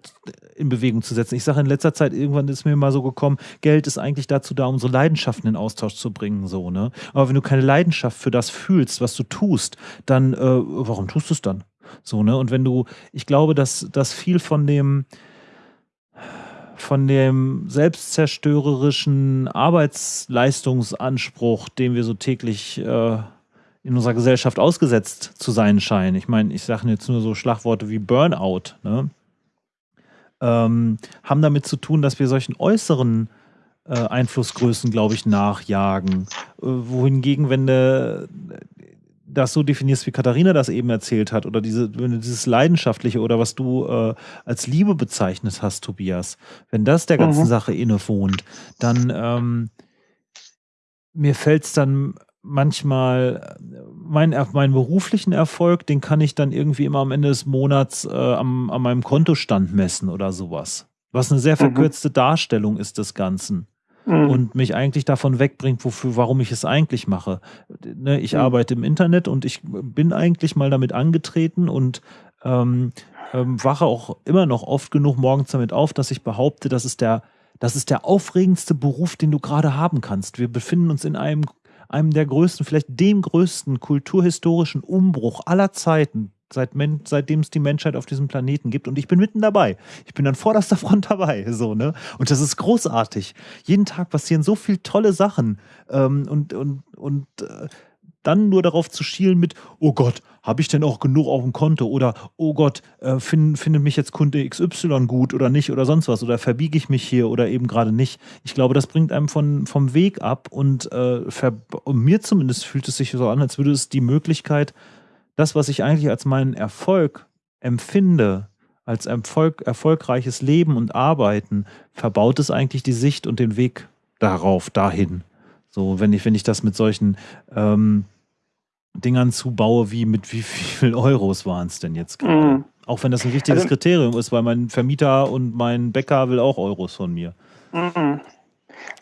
in Bewegung zu setzen. Ich sage in letzter Zeit, irgendwann ist mir mal so gekommen, Geld ist eigentlich dazu da, unsere Leidenschaften in Austausch zu bringen, so, ne? Aber wenn du keine Leidenschaft für das fühlst, was du tust, dann, äh, warum tust du es dann? So, ne? Und wenn du, ich glaube, dass, dass viel von dem, von dem selbstzerstörerischen Arbeitsleistungsanspruch, dem wir so täglich äh, in unserer Gesellschaft ausgesetzt zu sein scheinen. Ich meine, ich sage jetzt nur so Schlagworte wie Burnout, ne? ähm, haben damit zu tun, dass wir solchen äußeren äh, Einflussgrößen, glaube ich, nachjagen. Äh, wohingegen, wenn du das so definierst, wie Katharina das eben erzählt hat, oder diese, wenn du dieses Leidenschaftliche oder was du äh, als Liebe bezeichnet hast, Tobias, wenn das der ganzen mhm. Sache innewohnt, dann ähm, mir fällt es dann manchmal mein, meinen beruflichen Erfolg, den kann ich dann irgendwie immer am Ende des Monats äh, am, an meinem Kontostand messen oder sowas. Was eine sehr mhm. verkürzte mhm. Darstellung ist des Ganzen. Mhm. Und mich eigentlich davon wegbringt, wofür, warum ich es eigentlich mache. Ne, ich mhm. arbeite im Internet und ich bin eigentlich mal damit angetreten und ähm, ähm, wache auch immer noch oft genug morgens damit auf, dass ich behaupte, das ist der, das ist der aufregendste Beruf, den du gerade haben kannst. Wir befinden uns in einem einem der größten, vielleicht dem größten kulturhistorischen Umbruch aller Zeiten, seit seitdem es die Menschheit auf diesem Planeten gibt. Und ich bin mitten dabei. Ich bin an vorderster Front dabei. So, ne? Und das ist großartig. Jeden Tag passieren so viele tolle Sachen. Ähm, und und, und äh, dann nur darauf zu schielen mit, oh Gott, habe ich denn auch genug auf dem Konto? Oder, oh Gott, äh, find, findet mich jetzt Kunde XY gut oder nicht oder sonst was? Oder verbiege ich mich hier oder eben gerade nicht? Ich glaube, das bringt einem von, vom Weg ab und, äh, und mir zumindest fühlt es sich so an, als würde es die Möglichkeit, das, was ich eigentlich als meinen Erfolg empfinde, als Erfolg, erfolgreiches Leben und Arbeiten, verbaut es eigentlich die Sicht und den Weg darauf, dahin. So, wenn ich, wenn ich das mit solchen ähm, Dingern zubaue, wie mit wie viel Euros waren es denn jetzt gerade? Mhm. Auch wenn das ein wichtiges also, Kriterium ist, weil mein Vermieter und mein Bäcker will auch Euros von mir. Mhm.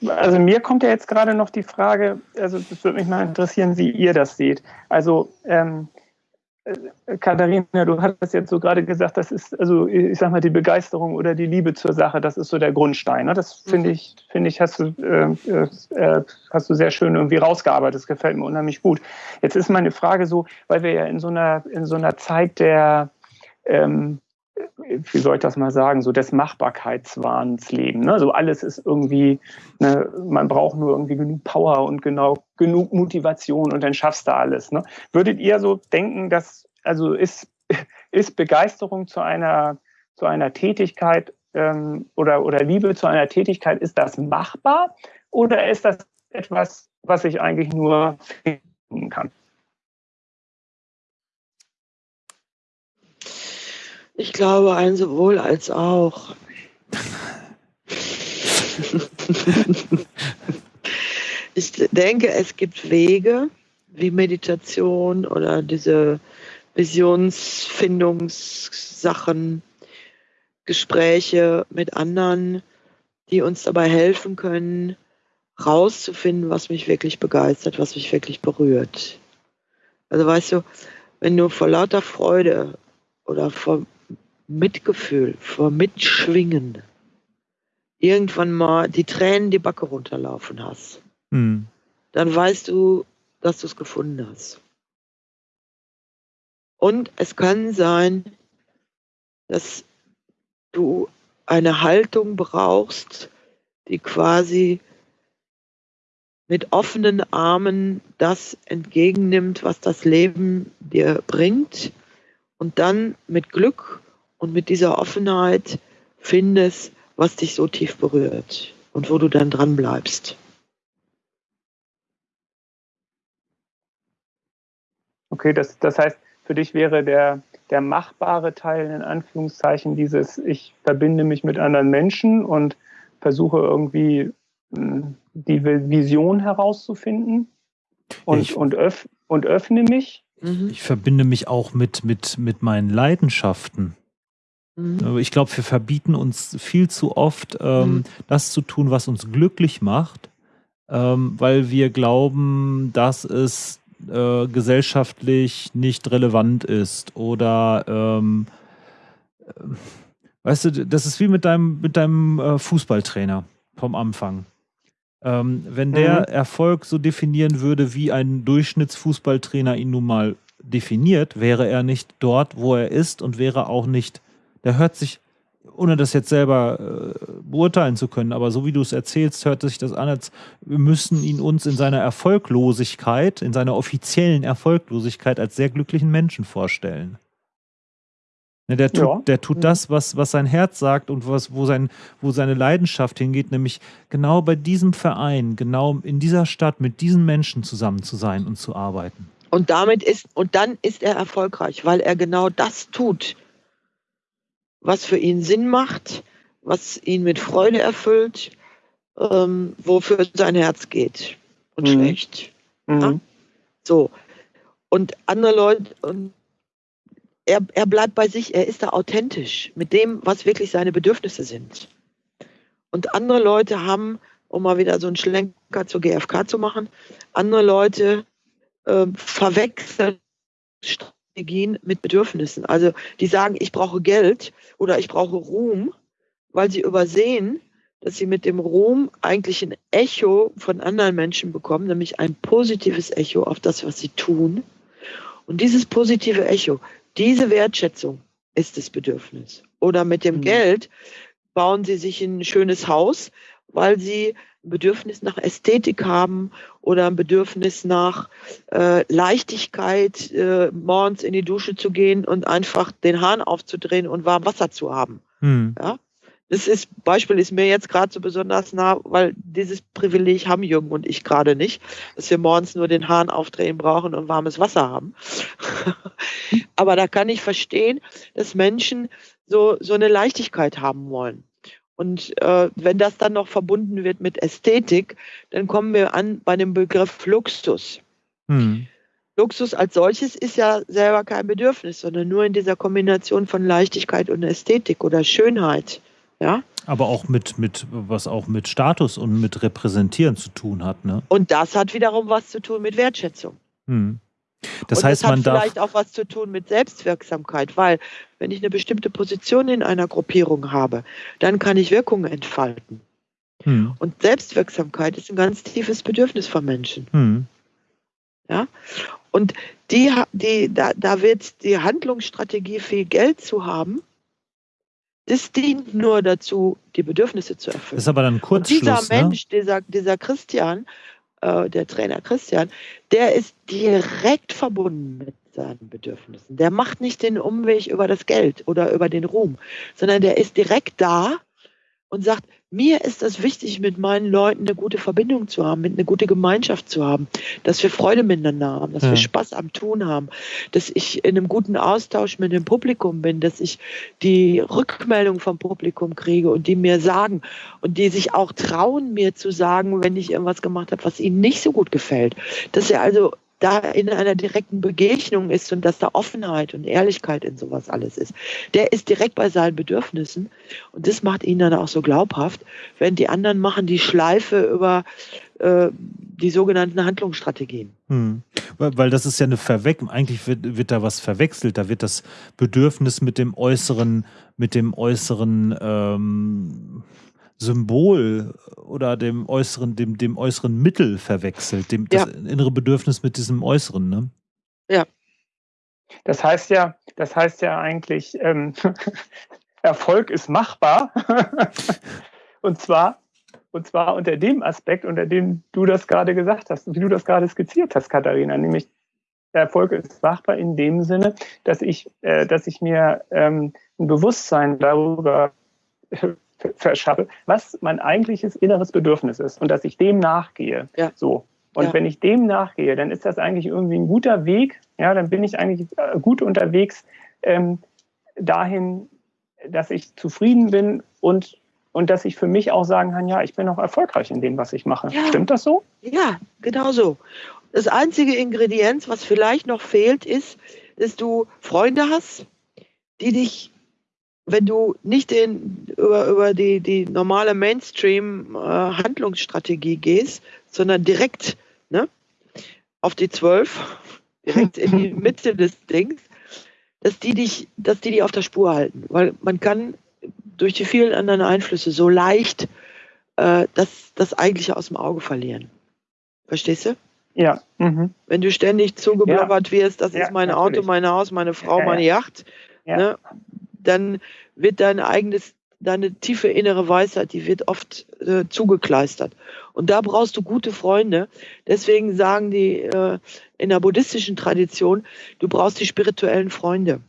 Also mir kommt ja jetzt gerade noch die Frage, also das würde mich mal interessieren, wie ihr das seht. Also ähm, Katharina, du hattest jetzt so gerade gesagt, das ist, also ich sag mal, die Begeisterung oder die Liebe zur Sache, das ist so der Grundstein. Ne? Das finde ich, finde ich, hast du, äh, äh, hast du sehr schön irgendwie rausgearbeitet. Das gefällt mir unheimlich gut. Jetzt ist meine Frage so, weil wir ja in so einer, in so einer Zeit der, ähm, wie soll ich das mal sagen, so des Machbarkeitswahns leben. Ne? So alles ist irgendwie, ne, man braucht nur irgendwie genug Power und genau genug Motivation und dann schaffst du alles. Ne? Würdet ihr so denken, dass, also ist, ist Begeisterung zu einer, zu einer Tätigkeit ähm, oder, oder Liebe zu einer Tätigkeit, ist das machbar oder ist das etwas, was ich eigentlich nur kann? Ich glaube, ein sowohl als auch. ich denke, es gibt Wege wie Meditation oder diese Visionsfindungssachen, Gespräche mit anderen, die uns dabei helfen können, rauszufinden, was mich wirklich begeistert, was mich wirklich berührt. Also weißt du, wenn du vor lauter Freude oder vor Mitgefühl, vor Mitschwingen irgendwann mal die Tränen die Backe runterlaufen hast, mhm. dann weißt du, dass du es gefunden hast. Und es kann sein, dass du eine Haltung brauchst, die quasi mit offenen Armen das entgegennimmt, was das Leben dir bringt und dann mit Glück und mit dieser Offenheit findest, was dich so tief berührt und wo du dann dran bleibst. Okay, das, das heißt, für dich wäre der, der machbare Teil in Anführungszeichen dieses, ich verbinde mich mit anderen Menschen und versuche irgendwie hm, die Vision herauszufinden und, ich, und, öff, und öffne mich. Ich verbinde mich auch mit, mit, mit meinen Leidenschaften. Mhm. Ich glaube, wir verbieten uns viel zu oft, ähm, mhm. das zu tun, was uns glücklich macht, ähm, weil wir glauben, dass es äh, gesellschaftlich nicht relevant ist oder ähm, äh, weißt du, das ist wie mit deinem, mit deinem äh, Fußballtrainer vom Anfang. Ähm, wenn der mhm. Erfolg so definieren würde, wie ein Durchschnittsfußballtrainer ihn nun mal definiert, wäre er nicht dort, wo er ist und wäre auch nicht der hört sich, ohne das jetzt selber äh, beurteilen zu können, aber so wie du es erzählst, hört sich das an, als wir müssen ihn uns in seiner Erfolglosigkeit, in seiner offiziellen Erfolglosigkeit als sehr glücklichen Menschen vorstellen. Ne, der tut, ja. der tut mhm. das, was, was sein Herz sagt und was, wo, sein, wo seine Leidenschaft hingeht, nämlich genau bei diesem Verein, genau in dieser Stadt mit diesen Menschen zusammen zu sein und zu arbeiten. Und damit ist, und dann ist er erfolgreich, weil er genau das tut, was für ihn Sinn macht, was ihn mit Freude erfüllt, ähm, wofür sein Herz geht und mhm. schlecht. Mhm. Ja? So. Und andere Leute, und er, er bleibt bei sich, er ist da authentisch mit dem, was wirklich seine Bedürfnisse sind. Und andere Leute haben, um mal wieder so einen Schlenker zur GfK zu machen, andere Leute äh, verwechseln Strategien mit Bedürfnissen. Also die sagen, ich brauche Geld oder ich brauche Ruhm, weil sie übersehen, dass sie mit dem Ruhm eigentlich ein Echo von anderen Menschen bekommen, nämlich ein positives Echo auf das, was sie tun. Und dieses positive Echo, diese Wertschätzung ist das Bedürfnis. Oder mit dem mhm. Geld bauen sie sich ein schönes Haus, weil sie ein Bedürfnis nach Ästhetik haben oder ein Bedürfnis nach äh, Leichtigkeit, äh, morgens in die Dusche zu gehen und einfach den Hahn aufzudrehen und warm Wasser zu haben. Hm. Ja? Das ist, Beispiel ist mir jetzt gerade so besonders nah, weil dieses Privileg haben Jürgen und ich gerade nicht, dass wir morgens nur den Hahn aufdrehen brauchen und warmes Wasser haben. Aber da kann ich verstehen, dass Menschen so, so eine Leichtigkeit haben wollen. Und äh, wenn das dann noch verbunden wird mit Ästhetik, dann kommen wir an bei dem Begriff Luxus. Hm. Luxus als solches ist ja selber kein Bedürfnis, sondern nur in dieser Kombination von Leichtigkeit und Ästhetik oder Schönheit. Ja? Aber auch mit, mit, was auch mit Status und mit Repräsentieren zu tun hat, ne? Und das hat wiederum was zu tun mit Wertschätzung. Hm. Das und heißt, das hat man vielleicht auch was zu tun mit Selbstwirksamkeit, weil wenn ich eine bestimmte Position in einer Gruppierung habe, dann kann ich Wirkungen entfalten. Hm. Und Selbstwirksamkeit ist ein ganz tiefes Bedürfnis von Menschen. Hm. Ja? Und die, die, da, da wird die Handlungsstrategie, viel Geld zu haben, das dient nur dazu, die Bedürfnisse zu erfüllen. Das ist aber dann ein Kurzschluss. Und dieser ne? Mensch, dieser, dieser Christian, äh, der Trainer Christian, der ist direkt verbunden mit seinen Bedürfnissen. Der macht nicht den Umweg über das Geld oder über den Ruhm, sondern der ist direkt da und sagt, mir ist es wichtig, mit meinen Leuten eine gute Verbindung zu haben, mit eine gute Gemeinschaft zu haben, dass wir Freude miteinander haben, dass ja. wir Spaß am Tun haben, dass ich in einem guten Austausch mit dem Publikum bin, dass ich die Rückmeldung vom Publikum kriege und die mir sagen und die sich auch trauen, mir zu sagen, wenn ich irgendwas gemacht habe, was ihnen nicht so gut gefällt. Dass er also da in einer direkten Begegnung ist und dass da Offenheit und Ehrlichkeit in sowas alles ist. Der ist direkt bei seinen Bedürfnissen und das macht ihn dann auch so glaubhaft, wenn die anderen machen die Schleife über äh, die sogenannten Handlungsstrategien. Hm. Weil, das ist ja eine Verwechslung, eigentlich wird, wird da was verwechselt, da wird das Bedürfnis mit dem äußeren, mit dem äußeren ähm Symbol oder dem äußeren, dem, dem äußeren Mittel verwechselt, dem, ja. das innere Bedürfnis mit diesem äußeren, ne? Ja. Das heißt ja, das heißt ja eigentlich, ähm, Erfolg ist machbar. und zwar, und zwar unter dem Aspekt, unter dem du das gerade gesagt hast, wie du das gerade skizziert hast, Katharina, nämlich Erfolg ist machbar in dem Sinne, dass ich, äh, dass ich mir ähm, ein Bewusstsein darüber verschaffe, was mein eigentliches inneres Bedürfnis ist und dass ich dem nachgehe. Ja. So. Und ja. wenn ich dem nachgehe, dann ist das eigentlich irgendwie ein guter Weg. Ja, dann bin ich eigentlich äh, gut unterwegs ähm, dahin, dass ich zufrieden bin und und dass ich für mich auch sagen kann, ja, ich bin auch erfolgreich in dem, was ich mache. Ja. Stimmt das so? Ja, genau so. Das einzige Ingredienz, was vielleicht noch fehlt, ist, dass du Freunde hast, die dich wenn du nicht den, über, über die, die normale Mainstream-Handlungsstrategie äh, gehst, sondern direkt ne, auf die zwölf, direkt in die Mitte des Dings, dass die dich, dass die dich auf der Spur halten. Weil man kann durch die vielen anderen Einflüsse so leicht äh, das, das Eigentliche aus dem Auge verlieren. Verstehst du? Ja. Mhm. Wenn du ständig zugeblabbert ja. wirst, das ja, ist mein natürlich. Auto, mein Haus, meine Frau, ja, meine Yacht, ne, dann wird dein eigenes, deine tiefe innere Weisheit, die wird oft äh, zugekleistert. Und da brauchst du gute Freunde. Deswegen sagen die äh, in der buddhistischen Tradition, du brauchst die spirituellen Freunde.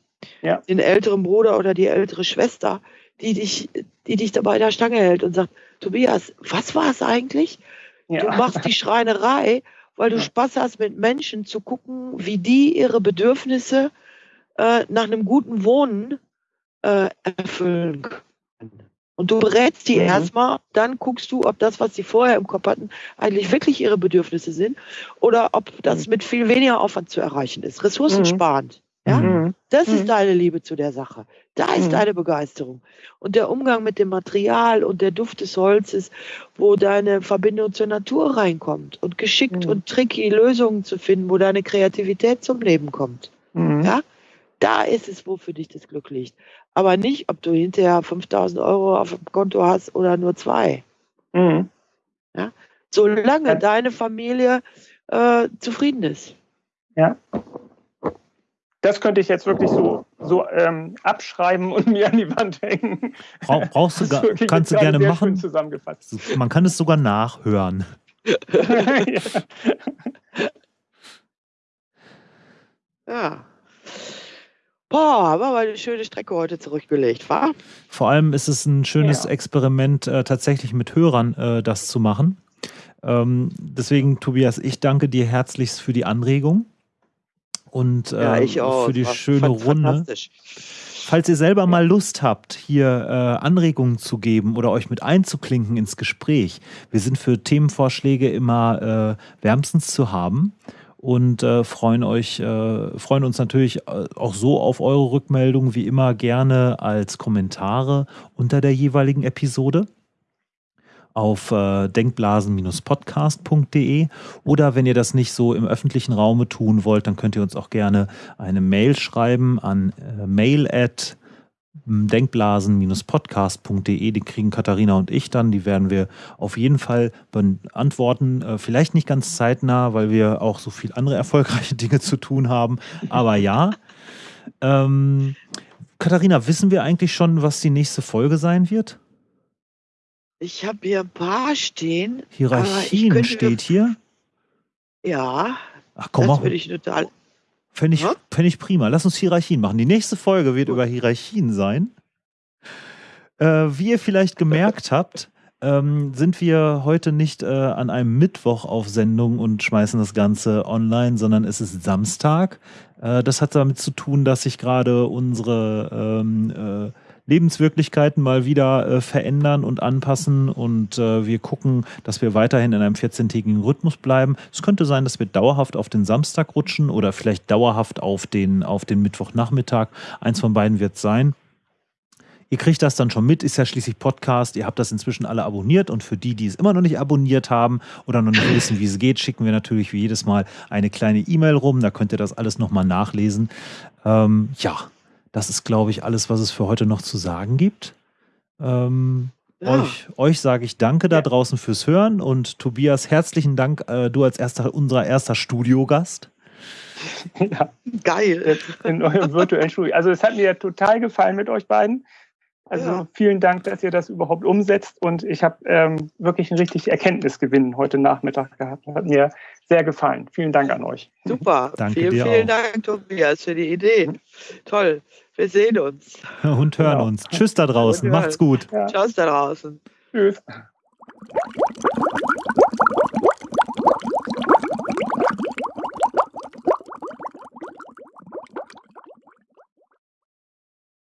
Ja. Den älteren Bruder oder die ältere Schwester, die dich, die dich dabei der Stange hält und sagt, Tobias, was war es eigentlich? Ja. Du machst die Schreinerei, weil du ja. Spaß hast, mit Menschen zu gucken, wie die ihre Bedürfnisse äh, nach einem guten Wohnen äh, erfüllen können. Und du berätst die mhm. erstmal, dann guckst du, ob das, was sie vorher im Kopf hatten, eigentlich wirklich ihre Bedürfnisse sind oder ob das mhm. mit viel weniger Aufwand zu erreichen ist. Ressourcensparend. Mhm. Ja? Mhm. Das ist mhm. deine Liebe zu der Sache. Da ist mhm. deine Begeisterung. Und der Umgang mit dem Material und der Duft des Holzes, wo deine Verbindung zur Natur reinkommt und geschickt und tricky Lösungen zu finden, wo deine Kreativität zum Leben kommt. Ja? Da ist es, wo für dich das Glück liegt. Aber nicht, ob du hinterher 5000 Euro auf dem Konto hast oder nur zwei. Mhm. Ja? Solange ja. deine Familie äh, zufrieden ist. Ja. Das könnte ich jetzt wirklich so, so ähm, abschreiben und mir an die Wand hängen. Brauch, brauchst du gar, kannst du gerne machen. Zusammengefasst. Man kann es sogar nachhören. ja. ja. Boah, war mal eine schöne Strecke heute zurückgelegt, war? Vor allem ist es ein schönes ja. Experiment, äh, tatsächlich mit Hörern äh, das zu machen. Ähm, deswegen, Tobias, ich danke dir herzlichst für die Anregung und äh, ja, für die schöne Runde. Falls ihr selber mal Lust habt, hier äh, Anregungen zu geben oder euch mit einzuklinken ins Gespräch, wir sind für Themenvorschläge immer äh, wärmstens zu haben und äh, freuen euch, äh, freuen uns natürlich äh, auch so auf eure Rückmeldungen wie immer gerne als Kommentare unter der jeweiligen Episode. auf äh, denkblasen-podcast.de oder wenn ihr das nicht so im öffentlichen Raume tun wollt, dann könnt ihr uns auch gerne eine Mail schreiben an äh, mail denkblasen-podcast.de, die kriegen Katharina und ich dann, die werden wir auf jeden Fall beantworten. Äh, vielleicht nicht ganz zeitnah, weil wir auch so viel andere erfolgreiche Dinge zu tun haben, aber ja. Ähm, Katharina, wissen wir eigentlich schon, was die nächste Folge sein wird? Ich habe hier ein paar stehen. Hierarchien steht hier. Ja. Ach komm, das würde ich total. Fände ich, fänd ich prima. Lass uns Hierarchien machen. Die nächste Folge wird über Hierarchien sein. Äh, wie ihr vielleicht gemerkt habt, ähm, sind wir heute nicht äh, an einem Mittwoch auf Sendung und schmeißen das Ganze online, sondern es ist Samstag. Äh, das hat damit zu tun, dass sich gerade unsere ähm, äh, Lebenswirklichkeiten mal wieder äh, verändern und anpassen und äh, wir gucken, dass wir weiterhin in einem 14-tägigen Rhythmus bleiben. Es könnte sein, dass wir dauerhaft auf den Samstag rutschen oder vielleicht dauerhaft auf den, auf den Mittwochnachmittag. Eins von beiden wird es sein. Ihr kriegt das dann schon mit, ist ja schließlich Podcast. Ihr habt das inzwischen alle abonniert und für die, die es immer noch nicht abonniert haben oder noch nicht wissen, wie es geht, schicken wir natürlich wie jedes Mal eine kleine E-Mail rum. Da könnt ihr das alles nochmal nachlesen. Ähm, ja, das ist, glaube ich, alles, was es für heute noch zu sagen gibt. Ähm, ja. Euch, euch sage ich Danke da draußen fürs Hören und Tobias, herzlichen Dank, äh, du als erster, unser erster Studiogast. Ja, geil. In eurem virtuellen Studio. Also es hat mir total gefallen mit euch beiden. Also ja. vielen Dank, dass ihr das überhaupt umsetzt und ich habe ähm, wirklich einen richtig Erkenntnisgewinn heute Nachmittag gehabt. Hat mir sehr gefallen. Vielen Dank an euch. Super. Danke vielen, dir vielen auch. Dank, Tobias, für die Idee. Toll. Wir sehen uns. Und hören genau. uns. Tschüss da draußen. Macht's gut. Ja. Tschüss da draußen. Tschüss.